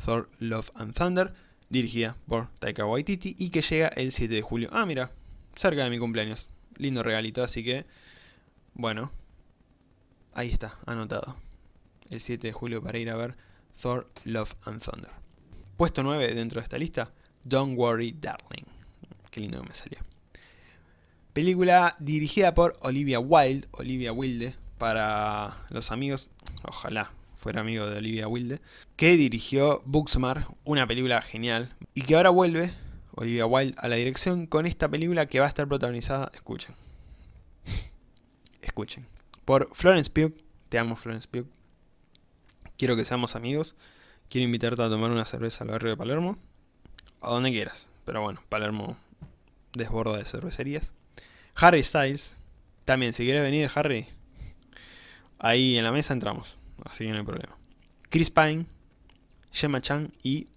Thor, Love and Thunder, dirigida por Taika Waititi y que llega el 7 de julio. Ah, mira, cerca de mi cumpleaños. Lindo regalito, así que, bueno, ahí está, anotado. El 7 de julio para ir a ver Thor, Love and Thunder. Puesto 9 dentro de esta lista, Don't Worry Darling. Qué lindo que me salió. Película dirigida por Olivia Wilde, Olivia Wilde, para los amigos, ojalá fuera amigo de Olivia Wilde, que dirigió Booksmart, una película genial, y que ahora vuelve, Olivia Wilde, a la dirección con esta película que va a estar protagonizada, escuchen, escuchen, por Florence Pugh, te amo Florence Pugh, quiero que seamos amigos, quiero invitarte a tomar una cerveza al barrio de Palermo, a donde quieras, pero bueno, Palermo desborda de cervecerías. Harry Styles. También, si quieres venir, Harry, ahí en la mesa entramos. Así que no hay problema. Chris Pine, Gemma Chan y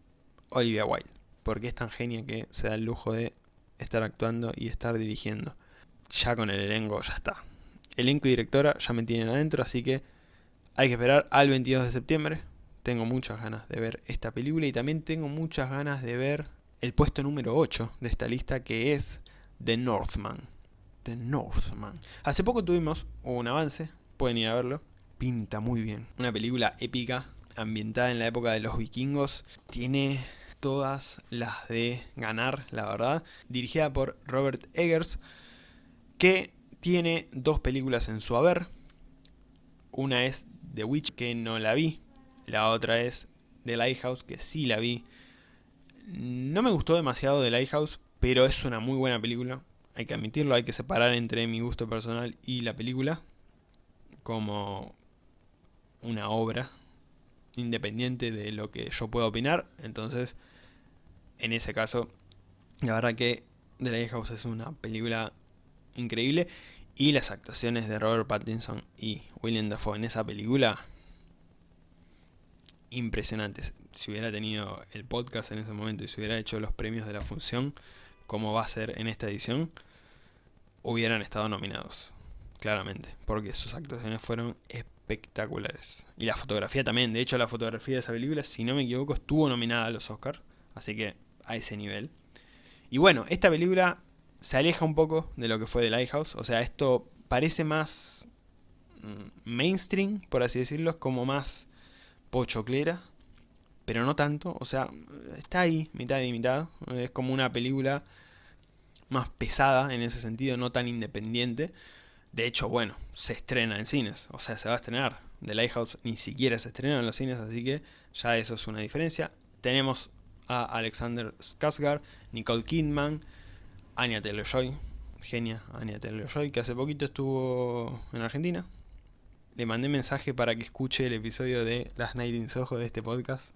Olivia Wilde. Porque es tan genia que se da el lujo de estar actuando y estar dirigiendo. Ya con el elenco ya está. Elenco y directora ya me tienen adentro, así que hay que esperar al 22 de septiembre. Tengo muchas ganas de ver esta película y también tengo muchas ganas de ver el puesto número 8 de esta lista que es The Northman. The Northman. Hace poco tuvimos un avance, pueden ir a verlo. Pinta muy bien. Una película épica, ambientada en la época de los vikingos. Tiene todas las de ganar, la verdad. Dirigida por Robert Eggers, que tiene dos películas en su haber. Una es The Witch, que no la vi. La otra es The Lighthouse, que sí la vi. No me gustó demasiado The Lighthouse, pero es una muy buena película. Hay que admitirlo, hay que separar entre mi gusto personal y la película. Como una obra independiente de lo que yo pueda opinar. Entonces, en ese caso, la verdad que The Lighthouse es una película increíble. Y las actuaciones de Robert Pattinson y William Dafoe en esa película, impresionantes. Si hubiera tenido el podcast en ese momento y si hubiera hecho los premios de la función, como va a ser en esta edición, hubieran estado nominados, claramente, porque sus actuaciones fueron espectaculares. Y la fotografía también, de hecho la fotografía de esa película, si no me equivoco, estuvo nominada a los Oscars, así que a ese nivel. Y bueno, esta película se aleja un poco de lo que fue The Lighthouse. O sea, esto parece más mm, mainstream, por así decirlo. Es como más pochoclera, pero no tanto. O sea, está ahí, mitad y mitad. Es como una película más pesada en ese sentido, no tan independiente. De hecho, bueno, se estrena en cines. O sea, se va a estrenar. The Lighthouse ni siquiera se estrena en los cines, así que ya eso es una diferencia. Tenemos a Alexander Skarsgård, Nicole Kidman, Anya Taylor-Joy, genia Anya Taylor-Joy, que hace poquito estuvo en Argentina. Le mandé mensaje para que escuche el episodio de Las Night in Soho de este podcast.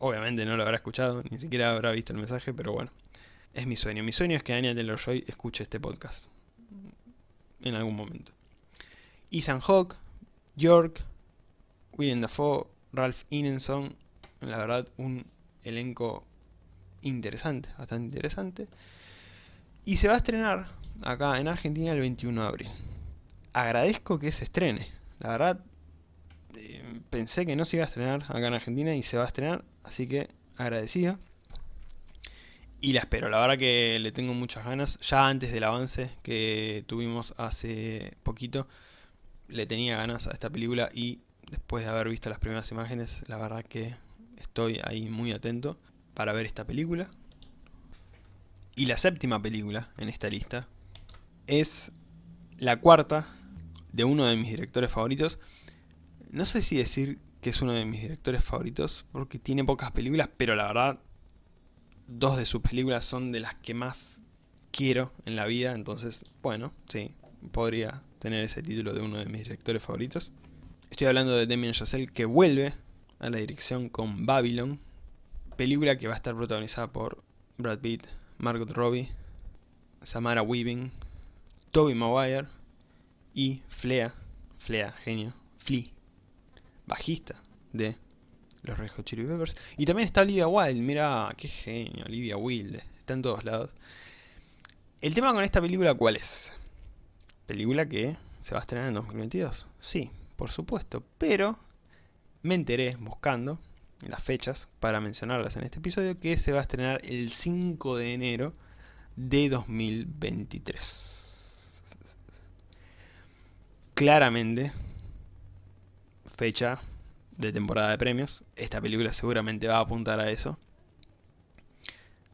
Obviamente no lo habrá escuchado, ni siquiera habrá visto el mensaje, pero bueno. Es mi sueño. Mi sueño es que Anya Taylor-Joy escuche este podcast. En algún momento. Ethan Hawke, York, William Dafoe, Ralph Ineson. La verdad, un elenco interesante, bastante interesante. Y se va a estrenar acá en Argentina el 21 de abril. Agradezco que se estrene. La verdad, eh, pensé que no se iba a estrenar acá en Argentina y se va a estrenar, así que agradecido. Y la espero, la verdad que le tengo muchas ganas. Ya antes del avance que tuvimos hace poquito, le tenía ganas a esta película y después de haber visto las primeras imágenes, la verdad que estoy ahí muy atento para ver esta película. Y la séptima película en esta lista es la cuarta de uno de mis directores favoritos. No sé si decir que es uno de mis directores favoritos, porque tiene pocas películas, pero la verdad, dos de sus películas son de las que más quiero en la vida, entonces, bueno, sí, podría tener ese título de uno de mis directores favoritos. Estoy hablando de Damien Chazelle, que vuelve a la dirección con Babylon, película que va a estar protagonizada por Brad Pitt, Margot Robbie, Samara Weaving, Toby Maguire y Flea, Flea, genio, Flea, bajista de los Red Hot Chili Peppers. Y también está Olivia Wilde, mira, qué genio, Olivia Wilde, está en todos lados. El tema con esta película, ¿cuál es? Película que se va a estrenar en 2022. Sí, por supuesto, pero me enteré buscando las fechas para mencionarlas en este episodio, que se va a estrenar el 5 de enero de 2023. Claramente, fecha de temporada de premios. Esta película seguramente va a apuntar a eso.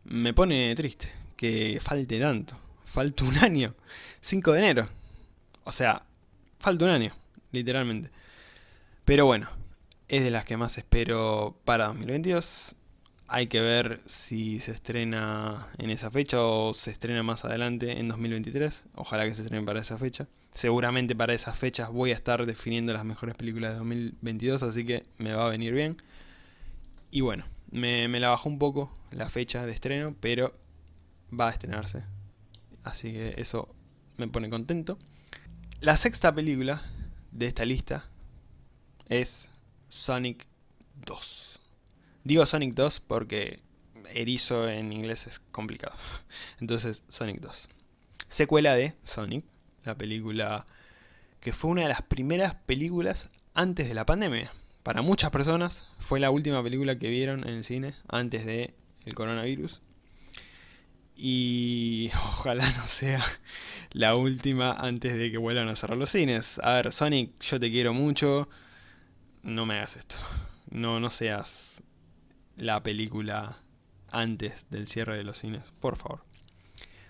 Me pone triste que falte tanto. Falta un año. 5 de enero. O sea, falta un año, literalmente. Pero bueno, es de las que más espero para 2022. Hay que ver si se estrena en esa fecha o se estrena más adelante en 2023. Ojalá que se estrene para esa fecha. Seguramente para esas fechas voy a estar definiendo las mejores películas de 2022, así que me va a venir bien. Y bueno, me, me la bajó un poco la fecha de estreno, pero va a estrenarse. Así que eso me pone contento. La sexta película de esta lista es Sonic 2. Digo Sonic 2 porque erizo en inglés es complicado. Entonces, Sonic 2. Secuela de Sonic, la película que fue una de las primeras películas antes de la pandemia. Para muchas personas fue la última película que vieron en el cine antes del el coronavirus. Y ojalá no sea la última antes de que vuelvan a cerrar los cines. A ver, Sonic, yo te quiero mucho, no me hagas esto. No, no seas la película antes del cierre de los cines, por favor.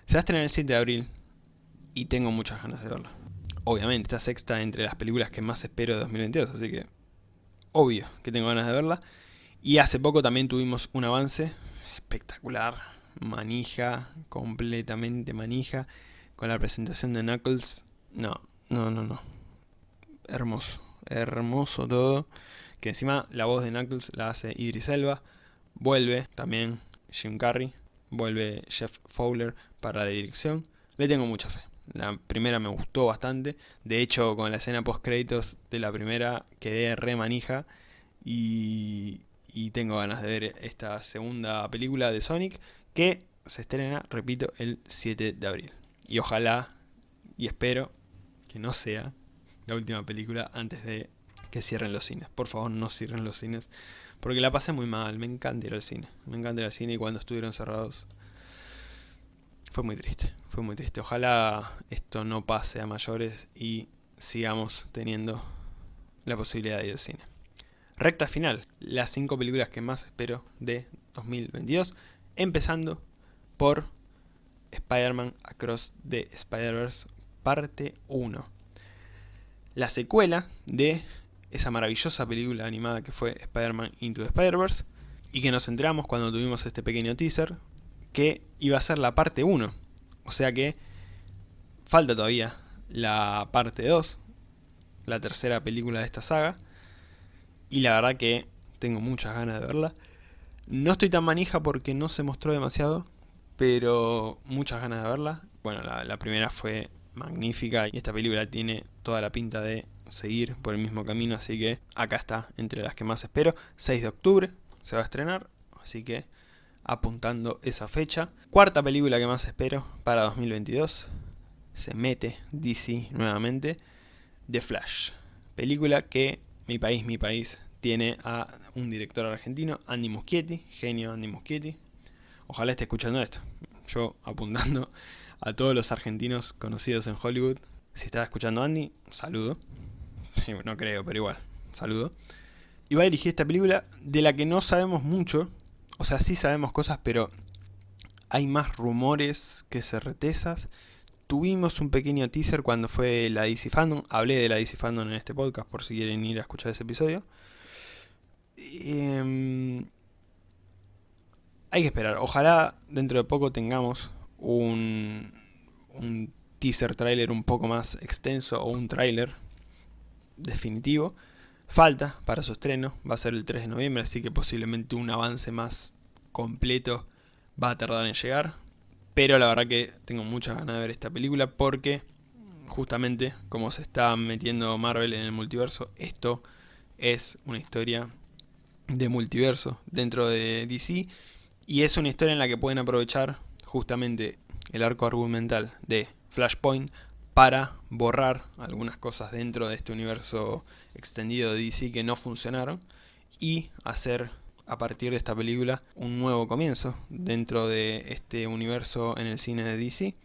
Se va a estrenar el 7 de abril y tengo muchas ganas de verlo. Obviamente, esta sexta entre las películas que más espero de 2022, así que obvio que tengo ganas de verla. Y hace poco también tuvimos un avance espectacular, manija, completamente manija, con la presentación de Knuckles. No, no, no, no. Hermoso, hermoso todo. Que encima la voz de Knuckles la hace Idris Elba. Vuelve también Jim Carrey. Vuelve Jeff Fowler para la dirección. Le tengo mucha fe. La primera me gustó bastante. De hecho, con la escena post créditos de la primera quedé re manija. Y, y tengo ganas de ver esta segunda película de Sonic que se estrena, repito, el 7 de abril. Y ojalá y espero que no sea la última película antes de que cierren los cines. Por favor, no cierren los cines. Porque la pasé muy mal. Me encanta ir al cine. Me encanta ir al cine y cuando estuvieron cerrados fue muy triste. Fue muy triste. Ojalá esto no pase a mayores y sigamos teniendo la posibilidad de ir al cine. Recta final. Las 5 películas que más espero de 2022. Empezando por Spider-Man Across the Spider-Verse parte 1. La secuela de esa maravillosa película animada que fue Spider-Man Into the Spider-Verse y que nos enteramos cuando tuvimos este pequeño teaser que iba a ser la parte 1. O sea que falta todavía la parte 2, la tercera película de esta saga. Y la verdad que tengo muchas ganas de verla. No estoy tan manija porque no se mostró demasiado, pero muchas ganas de verla. Bueno, la, primera fue magnífica y esta película tiene toda la pinta de seguir por el mismo camino, así que acá está, entre las que más espero. 6 de octubre se va a estrenar, así que apuntando esa fecha. Cuarta película que más espero para 2022, se mete DC nuevamente, The Flash. Película que mi país, mi país, tiene a un director argentino, Andy Muschietti, genio Andy Muschietti, Ojalá esté escuchando esto. Yo apuntando a todos los argentinos conocidos en Hollywood. Si estaba escuchando Andy, saludo. no creo, pero igual, saludo. Y va a dirigir esta película de la que no sabemos mucho. O sea, sí sabemos cosas, pero hay más rumores que certezas. Tuvimos un pequeño teaser cuando fue la DC Fandom. Hablé de la DC Fandom en este podcast por si quieren ir a escuchar ese episodio. Eh, hay que esperar. Ojalá dentro de poco tengamos un, un teaser trailer un poco más extenso o un trailer definitivo. Falta para su estreno, va a ser el 3 de noviembre, así que posiblemente un avance más completo va a tardar en llegar. Pero la verdad que tengo muchas ganas de ver esta película porque justamente como se está metiendo Marvel en el multiverso, esto es una historia de multiverso dentro de DC y es una historia en la que pueden aprovechar justamente el arco argumental de Flashpoint para borrar algunas cosas dentro de este universo extendido de DC que no funcionaron y hacer a partir de esta película un nuevo comienzo dentro de este universo en el cine de DC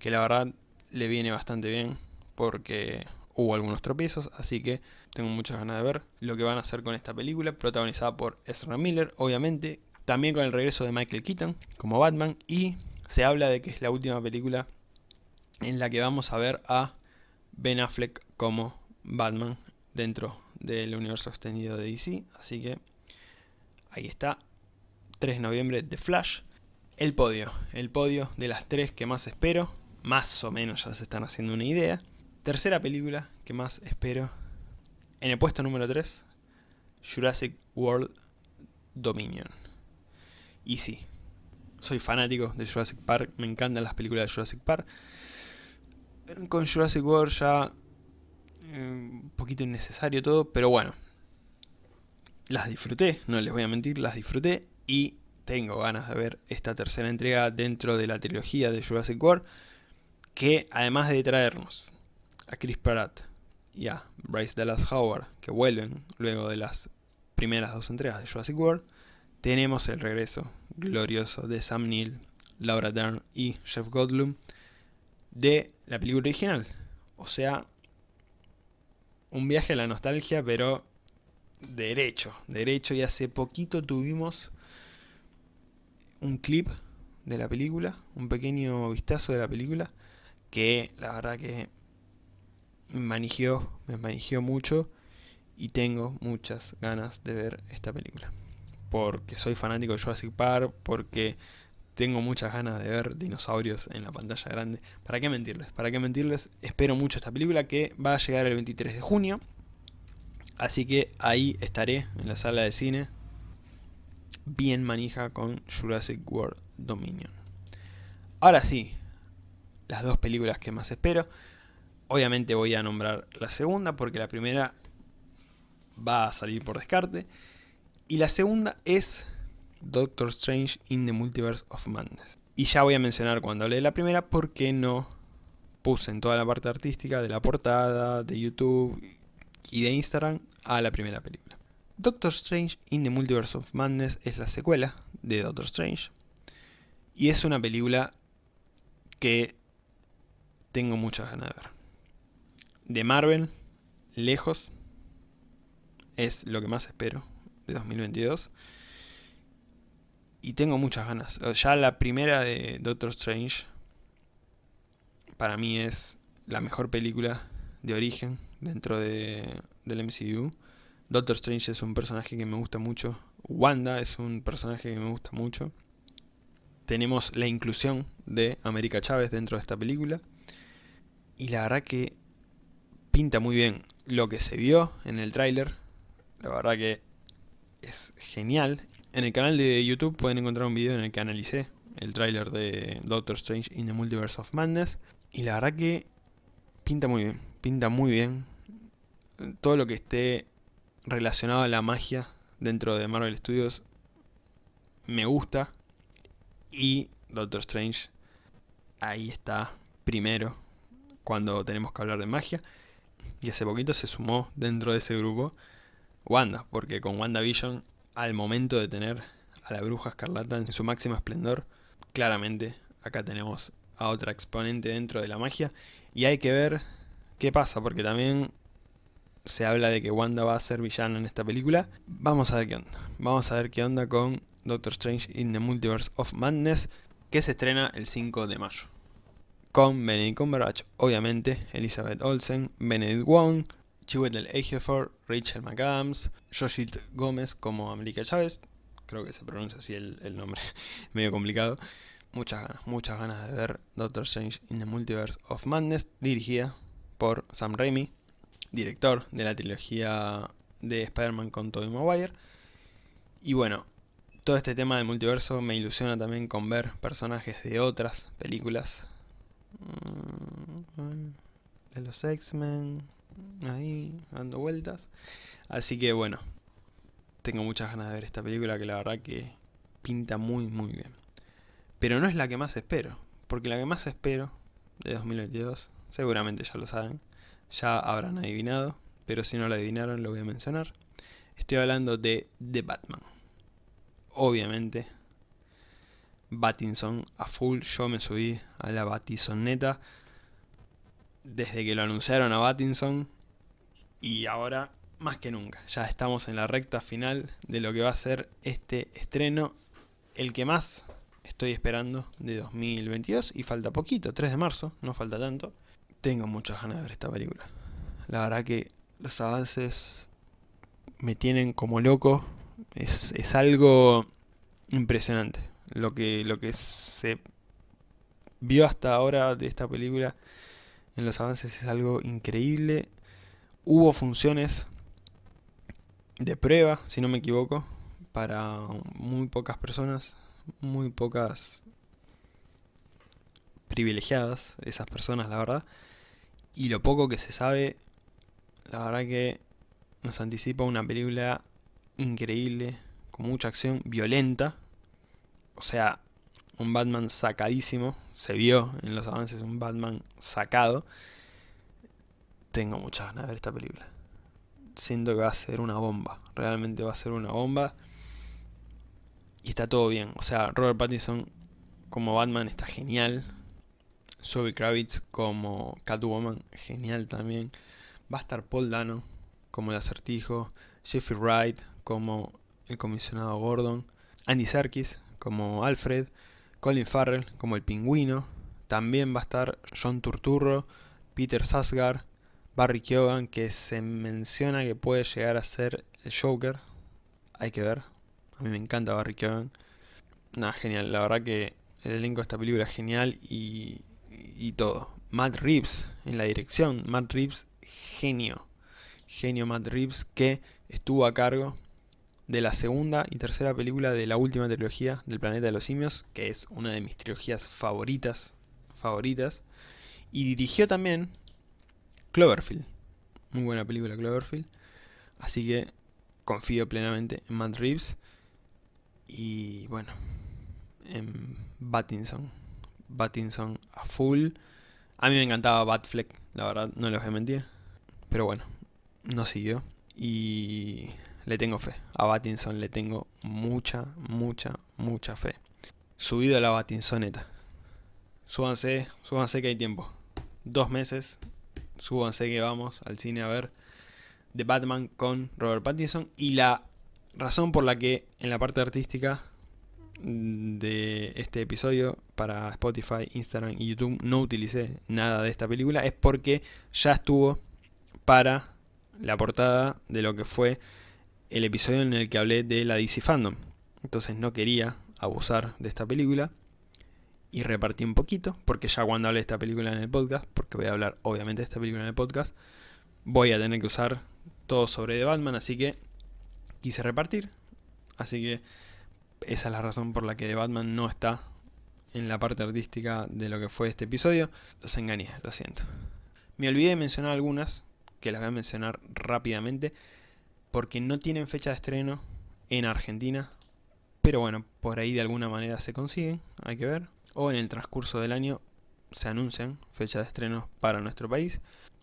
que la verdad le viene bastante bien porque hubo algunos tropiezos así que tengo muchas ganas de ver lo que van a hacer con esta película protagonizada por Ezra Miller obviamente también con el regreso de Michael Keaton como Batman y se habla de que es la última película en la que vamos a ver a Ben Affleck como Batman dentro del universo extendido de DC. Así que ahí está, 3 de noviembre de Flash. El podio, el podio de las tres que más espero, más o menos ya se están haciendo una idea. Tercera película que más espero, en el puesto número 3, Jurassic World Dominion. Y sí, soy fanático de Jurassic Park, me encantan las películas de Jurassic Park. Con Jurassic World ya eh, un poquito innecesario todo, pero bueno. Las disfruté, no les voy a mentir, las disfruté y tengo ganas de ver esta tercera entrega dentro de la trilogía de Jurassic World, que además de traernos a Chris Pratt y a Bryce Dallas Howard, que vuelven luego de las primeras dos entregas de Jurassic World, tenemos el regreso glorioso de Sam Neill Laura Dern y Jeff Goldblum, de la película original. O sea, un viaje a la nostalgia, pero derecho, derecho. Y hace poquito tuvimos un clip de la película, un pequeño vistazo de la película, que la verdad que me manigió, me manigió mucho y tengo muchas ganas de ver esta película. Porque soy fanático de Jurassic Park, porque tengo muchas ganas de ver dinosaurios en la pantalla grande. ¿Para qué mentirles? ¿Para qué mentirles? Espero mucho esta película que va a llegar el 23 de junio. Así que ahí estaré en la sala de cine. Bien manija con Jurassic World Dominion. Ahora sí, las dos películas que más espero. Obviamente voy a nombrar la segunda porque la primera va a salir por descarte. Y la segunda es Doctor Strange in the Multiverse of Madness. Y ya voy a mencionar cuando hablé de la primera por qué no puse en toda la parte artística de la portada, de YouTube y de Instagram a la primera película. Doctor Strange in the Multiverse of Madness es la secuela de Doctor Strange. Y es una película que tengo muchas ganas de ver. De Marvel, lejos, es lo que más espero de 2022. Y tengo muchas ganas. Ya la primera de Doctor Strange para mí es la mejor película de origen dentro de, del MCU. Doctor Strange es un personaje que me gusta mucho. Wanda es un personaje que me gusta mucho. Tenemos la inclusión de América Chávez dentro de esta película. Y la verdad que pinta muy bien lo que se vio en el tráiler. La verdad que es genial. En el canal de YouTube pueden encontrar un video en el que analicé el tráiler de Doctor Strange in the Multiverse of Madness. Y la verdad que pinta muy bien, pinta muy bien. Todo lo que esté relacionado a la magia dentro de Marvel Studios me gusta. Y Doctor Strange ahí está primero cuando tenemos que hablar de magia. Y hace poquito se sumó dentro de ese grupo Wanda, porque con WandaVision, al momento de tener a la bruja escarlata en su máximo esplendor, claramente acá tenemos a otra exponente dentro de la magia. Y hay que ver qué pasa, porque también se habla de que Wanda va a ser villana en esta película. Vamos a ver qué onda. Vamos a ver qué onda con Doctor Strange in the Multiverse of Madness, que se estrena el 5 de mayo. Con Benedict Cumberbatch, obviamente, Elizabeth Olsen, Benedict Wong, Chiwetel Ejiofor, Rachel McAdams, Joshit Gómez como América Chávez, creo que se pronuncia así el, el nombre, medio complicado. Muchas ganas, muchas ganas de ver Doctor Strange in the Multiverse of Madness, dirigida por Sam Raimi, director de la trilogía de Spider-Man con Tobey Maguire. Y bueno, todo este tema del multiverso me ilusiona también con ver personajes de otras películas. Mm, de los X-Men, ahí dando vueltas. Así que bueno, tengo muchas ganas de ver esta película que la verdad que pinta muy muy bien. Pero no es la que más espero, porque la que más espero de 2022, seguramente ya lo saben, ya habrán adivinado, pero si no lo adivinaron lo voy a mencionar. Estoy hablando de The Batman. Obviamente, Batinson a full, yo me subí a la Batisoneta desde que lo anunciaron a Batinson y ahora más que nunca. Ya estamos en la recta final de lo que va a ser este estreno, el que más estoy esperando de 2022 y falta poquito, 3 de marzo, no falta tanto. Tengo muchas ganas de ver esta película. La verdad que los avances me tienen como loco. Es, es algo impresionante. Lo que, lo que se vio hasta ahora de esta película en los avances es algo increíble. Hubo funciones de prueba, si no me equivoco, para muy pocas personas, muy pocas privilegiadas, esas personas, la verdad. Y lo poco que se sabe, la verdad que nos anticipa una película increíble, con mucha acción, violenta. O sea, un Batman sacadísimo. Se vio en los avances un Batman sacado. Tengo muchas ganas de ver esta película. Siento que va a ser una bomba. Realmente va a ser una bomba. Y está todo bien. O sea, Robert Pattinson como Batman está genial. Zoe Kravitz como Catwoman, genial también. Va a estar Paul Dano como el acertijo. Jeffrey Wright como el comisionado Gordon. Andy Serkis como Alfred. Colin Farrell como el pingüino. También va a estar John Turturro, Peter Sasgar, Barry Keoghan, que se menciona que puede llegar a ser el Joker. Hay que ver. A mí me encanta Barry Keoghan. Nada, genial. La verdad que el elenco de esta película es genial y, y todo. Matt Reeves en la dirección. Matt Reeves, genio. Genio Matt Reeves que estuvo a cargo de la segunda y tercera película de la última trilogía del Planeta de los Simios, que es una de mis trilogías favoritas, favoritas, y dirigió también Cloverfield, muy buena película Cloverfield, así que confío plenamente en Matt Reeves y bueno, en Battinson, Battinson a full, a mí me encantaba Batfleck, la verdad, no les voy a pero bueno, no siguió. Y le tengo fe. A Batinson le tengo mucha, mucha, mucha fe. Subido a la Batinsoneta. Súbanse, súbanse que hay tiempo. Dos meses, súbanse que vamos al cine a ver The Batman con Robert Pattinson. Y la razón por la que en la parte artística de este episodio para Spotify, Instagram y YouTube no utilicé nada de esta película es porque ya estuvo para la portada de lo que fue el episodio en el que hablé de la DC Fandom. Entonces no quería abusar de esta película y repartí un poquito, porque ya cuando hablé de esta película en el podcast, porque voy a hablar obviamente de esta película en el podcast, voy a tener que usar todo sobre The Batman, así que quise repartir. Así que esa es la razón por la que The Batman no está en la parte artística de lo que fue este episodio. Los engañé, lo siento. Me olvidé de mencionar algunas, que las voy a mencionar rápidamente porque no tienen fecha de estreno en Argentina, pero bueno, por ahí de alguna manera se consiguen, hay que ver, o en el transcurso del año se anuncian fechas de estreno para nuestro país.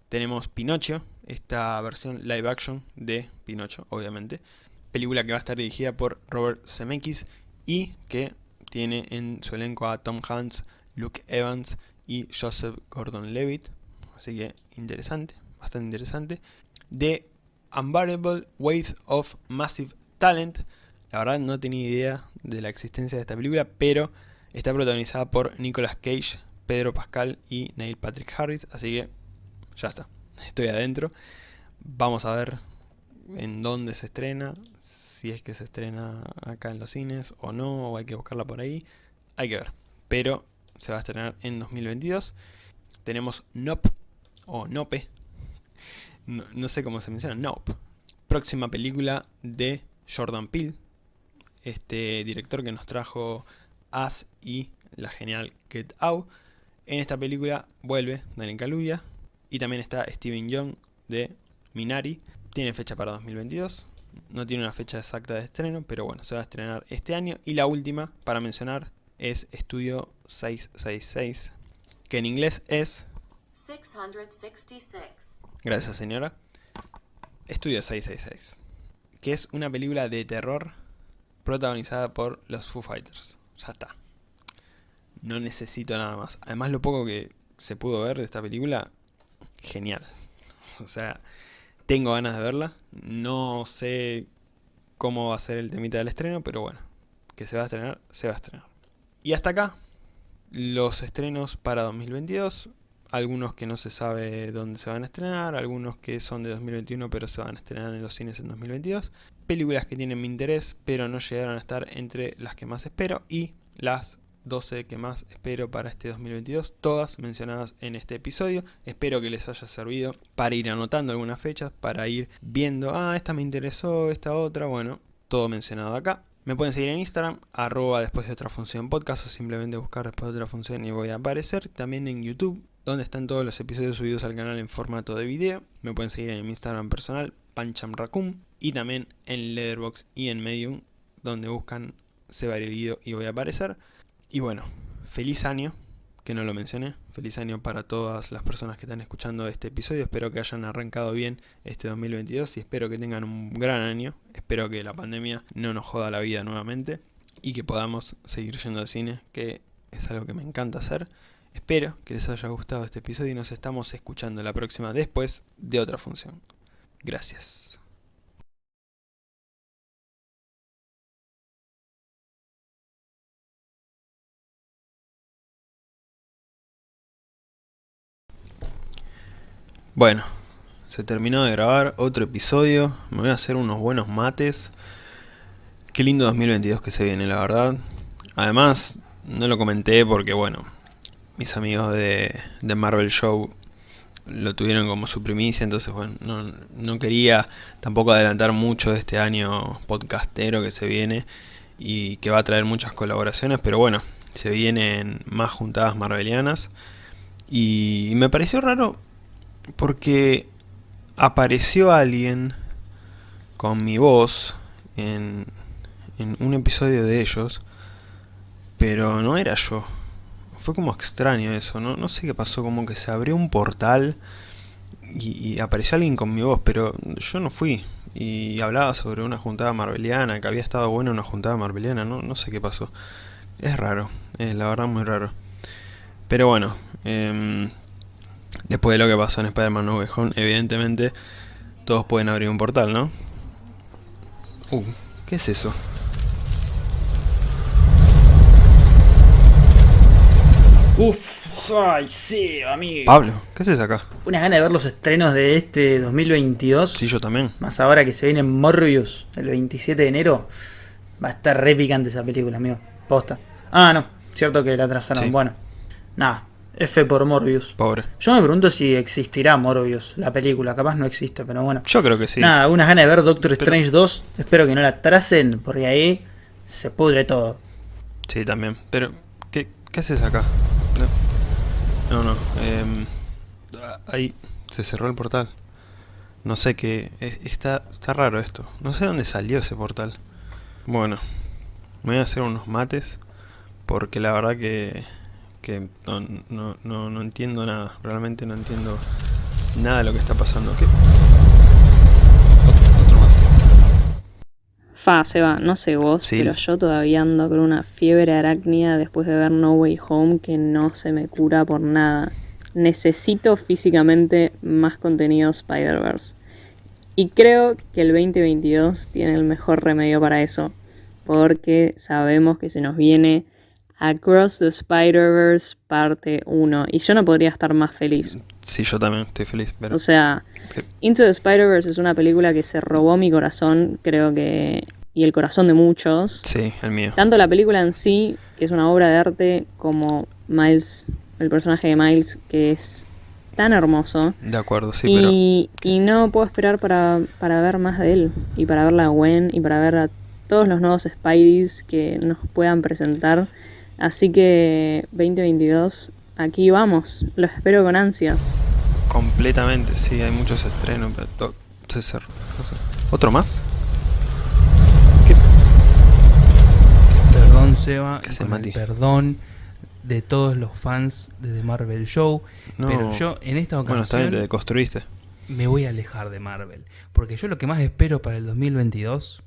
Tenemos Pinocho, esta versión live action de Pinocho, obviamente, película que va a estar dirigida por Robert Zemeckis y que tiene en su elenco a Tom Hanks, Luke Evans y Joseph Gordon-Levitt, así que interesante, bastante interesante. De Unbearable Wave of Massive Talent. La verdad no tenía idea de la existencia de esta película, pero está protagonizada por Nicolas Cage, Pedro Pascal y Neil Patrick Harris, así que ya está, estoy adentro. Vamos a ver en dónde se estrena, si es que se estrena acá en los cines o no, o hay que buscarla por ahí, hay que ver. Pero se va a estrenar en 2022. Tenemos Nope, o Nope, no, sé cómo se menciona, Nope. Próxima película de Jordan Peele, este director que nos trajo As y la genial Get Out. En esta película vuelve Daniel Kaluuya y también está Steven Young de Minari. Tiene fecha para 2022, no tiene una fecha exacta de estreno, pero bueno, se va a estrenar este año. Y la última para mencionar es Estudio 666, que en inglés es 666. Gracias, señora. Estudio 666, que es una película de terror protagonizada por los Foo Fighters. Ya está. No necesito nada más. Además, lo poco que se pudo ver de esta película, genial. O sea, tengo ganas de verla. No sé cómo va a ser el temita del estreno, pero bueno, que se va a estrenar, se va a estrenar. Y hasta acá, los estrenos para 2022 algunos que no se sabe dónde se van a estrenar, algunos que son de 2021 pero se van a estrenar en los cines en 2022, películas que tienen mi interés pero no llegaron a estar entre las que más espero y las 12 que más espero para este 2022, todas mencionadas en este episodio. Espero que les haya servido para ir anotando algunas fechas, para ir viendo, ah, esta me interesó, esta otra, bueno, todo mencionado acá. Me pueden seguir en Instagram, arroba después de otra función podcast o simplemente buscar después de otra función y voy a aparecer. También en YouTube, donde están todos los episodios subidos al canal en formato de video. Me pueden seguir en mi Instagram personal, panchamracum, y también en Letterboxd y en Medium, donde buscan Se va el y voy a aparecer. Y bueno, feliz año, que no lo mencioné, feliz año para todas las personas que están escuchando este episodio, espero que hayan arrancado bien este 2022 y espero que tengan un gran año, espero que la pandemia no nos joda la vida nuevamente y que podamos seguir yendo al cine, que es algo que me encanta hacer. Espero que les haya gustado este episodio y nos estamos escuchando la próxima después de otra función. Gracias. Bueno, se terminó de grabar otro episodio. Me voy a hacer unos buenos mates. Qué lindo 2022 que se viene, la verdad. Además, no lo comenté porque, bueno, mis amigos de, de Marvel Show lo tuvieron como su primicia, entonces, bueno, no, quería tampoco adelantar mucho de este año podcastero que se viene y que va a traer muchas colaboraciones, pero bueno, se vienen más juntadas marvelianas. Y me pareció raro porque apareció alguien con mi voz en, en un episodio de ellos, pero no era yo. Fue como extraño eso, no, no sé qué pasó, como que se abrió un portal y, apareció alguien con mi voz, pero yo no fui. Y hablaba sobre una juntada marbeliana, que había estado buena una juntada marbeliana, no, no sé qué pasó. Es raro, es la verdad muy raro. Pero bueno, eh, después de lo que pasó en Spider-Man No Home, evidentemente todos pueden abrir un portal, ¿no? Uh, ¿qué es eso? Uf, ay, sí, amigo. Pablo, ¿qué haces acá? Unas ganas de ver los estrenos de este 2022. Sí, yo también. Más ahora que se viene Morbius el 27 de enero. Va a estar re picante esa película, amigo. Posta. Ah, no. Cierto que la atrasaron. Sí. Bueno. Nada. F por Morbius. Pobre. Yo me pregunto si existirá Morbius, la película. Capaz no existe, pero bueno. Yo creo que sí. Nada, unas ganas de ver Doctor Pero- Strange 2. Espero que no la tracen, porque ahí se pudre todo. Sí, también. Pero, ¿qué, qué haces acá? No, no. ah, ahí se cerró el portal. No sé qué... es- Está, está raro esto. No sé dónde salió ese portal. Bueno, me voy a hacer unos mates. Porque la verdad que... Que no, no, no, no entiendo nada. Realmente no entiendo nada de lo que está pasando. ¿Qué? Ot- Otro más. Fa, Seba, no sé vos, Sí. pero yo todavía ando con una fiebre arácnida después de ver No Way Home que no se me cura por nada. Necesito físicamente más contenido Spider-Verse. Y creo que el 2022 tiene el mejor remedio para eso. Porque sabemos que se nos viene Across the Spider-Verse parte 1. Y yo no podría estar más feliz. Sí, yo también estoy feliz. Pero... O sea, Sí. Into the Spider-Verse es una película que se robó mi corazón, creo que. y el corazón de muchos. Sí, el mío. Tanto la película en sí, que es una obra de arte, como Miles, el personaje de Miles, que es tan hermoso. De acuerdo, sí, pero... y, y no puedo esperar para, para ver más de él. Y para ver a Gwen y para ver a todos los nuevos Spideys que nos puedan presentar. Así que 2022, aquí vamos. Los espero con ansias. Completamente, sí, hay muchos estrenos, pero to- se cerró. no sé. ¿Otro más? Perdón, Seba, perdón de todos los fans de The Marvel Show. No. Pero yo en esta Bueno, está bien, ocasión te deconstruiste. me voy a alejar de Marvel. Porque yo lo que más espero para el 2022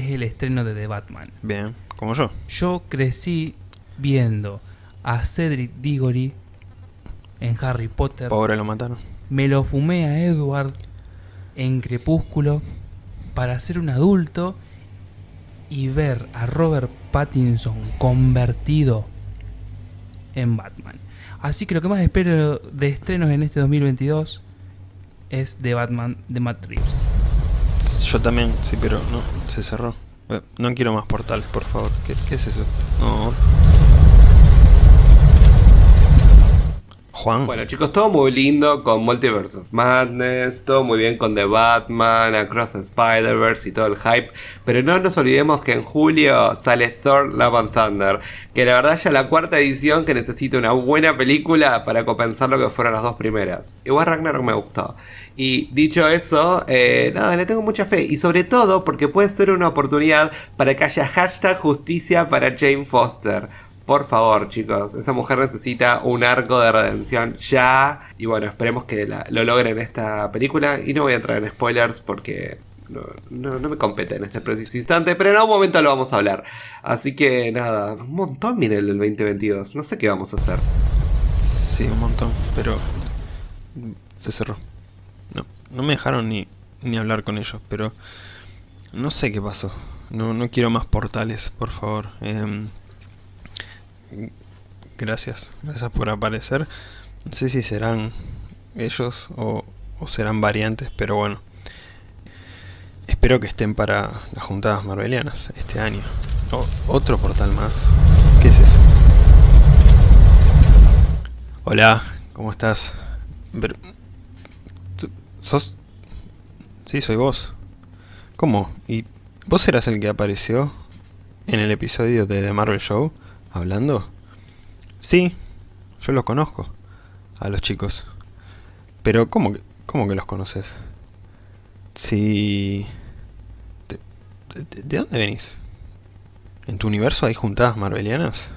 es el estreno de The Batman. Bien, como yo. Yo crecí viendo a Cedric Diggory en Harry Potter. Pobre lo mataron. Me lo fumé a Edward en Crepúsculo para ser un adulto y ver a Robert Pattinson convertido en Batman. Así que lo que más espero de estrenos en este 2022 es The Batman de Matt Reeves. Yo también, sí, pero no, se cerró. Eh, No quiero más portales, por favor. ¿Qué, es eso? No. Bueno chicos, todo muy lindo con Multiverse of Madness, todo muy bien con The Batman, Across Spider-Verse y todo el hype, pero no nos olvidemos que en julio sale Thor Love and Thunder, que la verdad ya la cuarta edición que necesita una buena película para compensar lo que fueron las dos primeras. Igual Ragnarok me gustó. Y dicho eso, eh, nada, le tengo mucha fe. Y sobre todo porque puede ser una oportunidad para que haya hashtag justicia para Jane Foster. Por favor, chicos, esa mujer necesita un arco de redención ya. Y bueno, esperemos que lo logren en esta película. Y no voy a entrar en spoilers porque no, no, me compete en este preciso instante, pero en algún momento lo vamos a hablar. Así que nada, un montón viene el del 2022. No sé qué vamos a hacer. Sí, un montón, pero se cerró. No, no me dejaron ni, ni hablar con ellos, pero no sé qué pasó. No, no quiero más portales, por favor. Em, gracias, gracias por aparecer. No sé si serán ellos o, o serán variantes, pero bueno. Espero que estén para las juntadas marvelianas este año. Otro portal más. ¿Qué es eso? Hola, ¿cómo estás? Pero- ¿tú- ¿Sos? Sí, soy vos. ¿Cómo? ¿Y vos eras el que apareció en el episodio de The Marvel Show hablando? Sí, yo los conozco, a los chicos. Pero ¿cómo que, cómo que los conoces? Sí... ¿De, de- de dónde venís? ¿En tu universo hay juntadas marvelianas?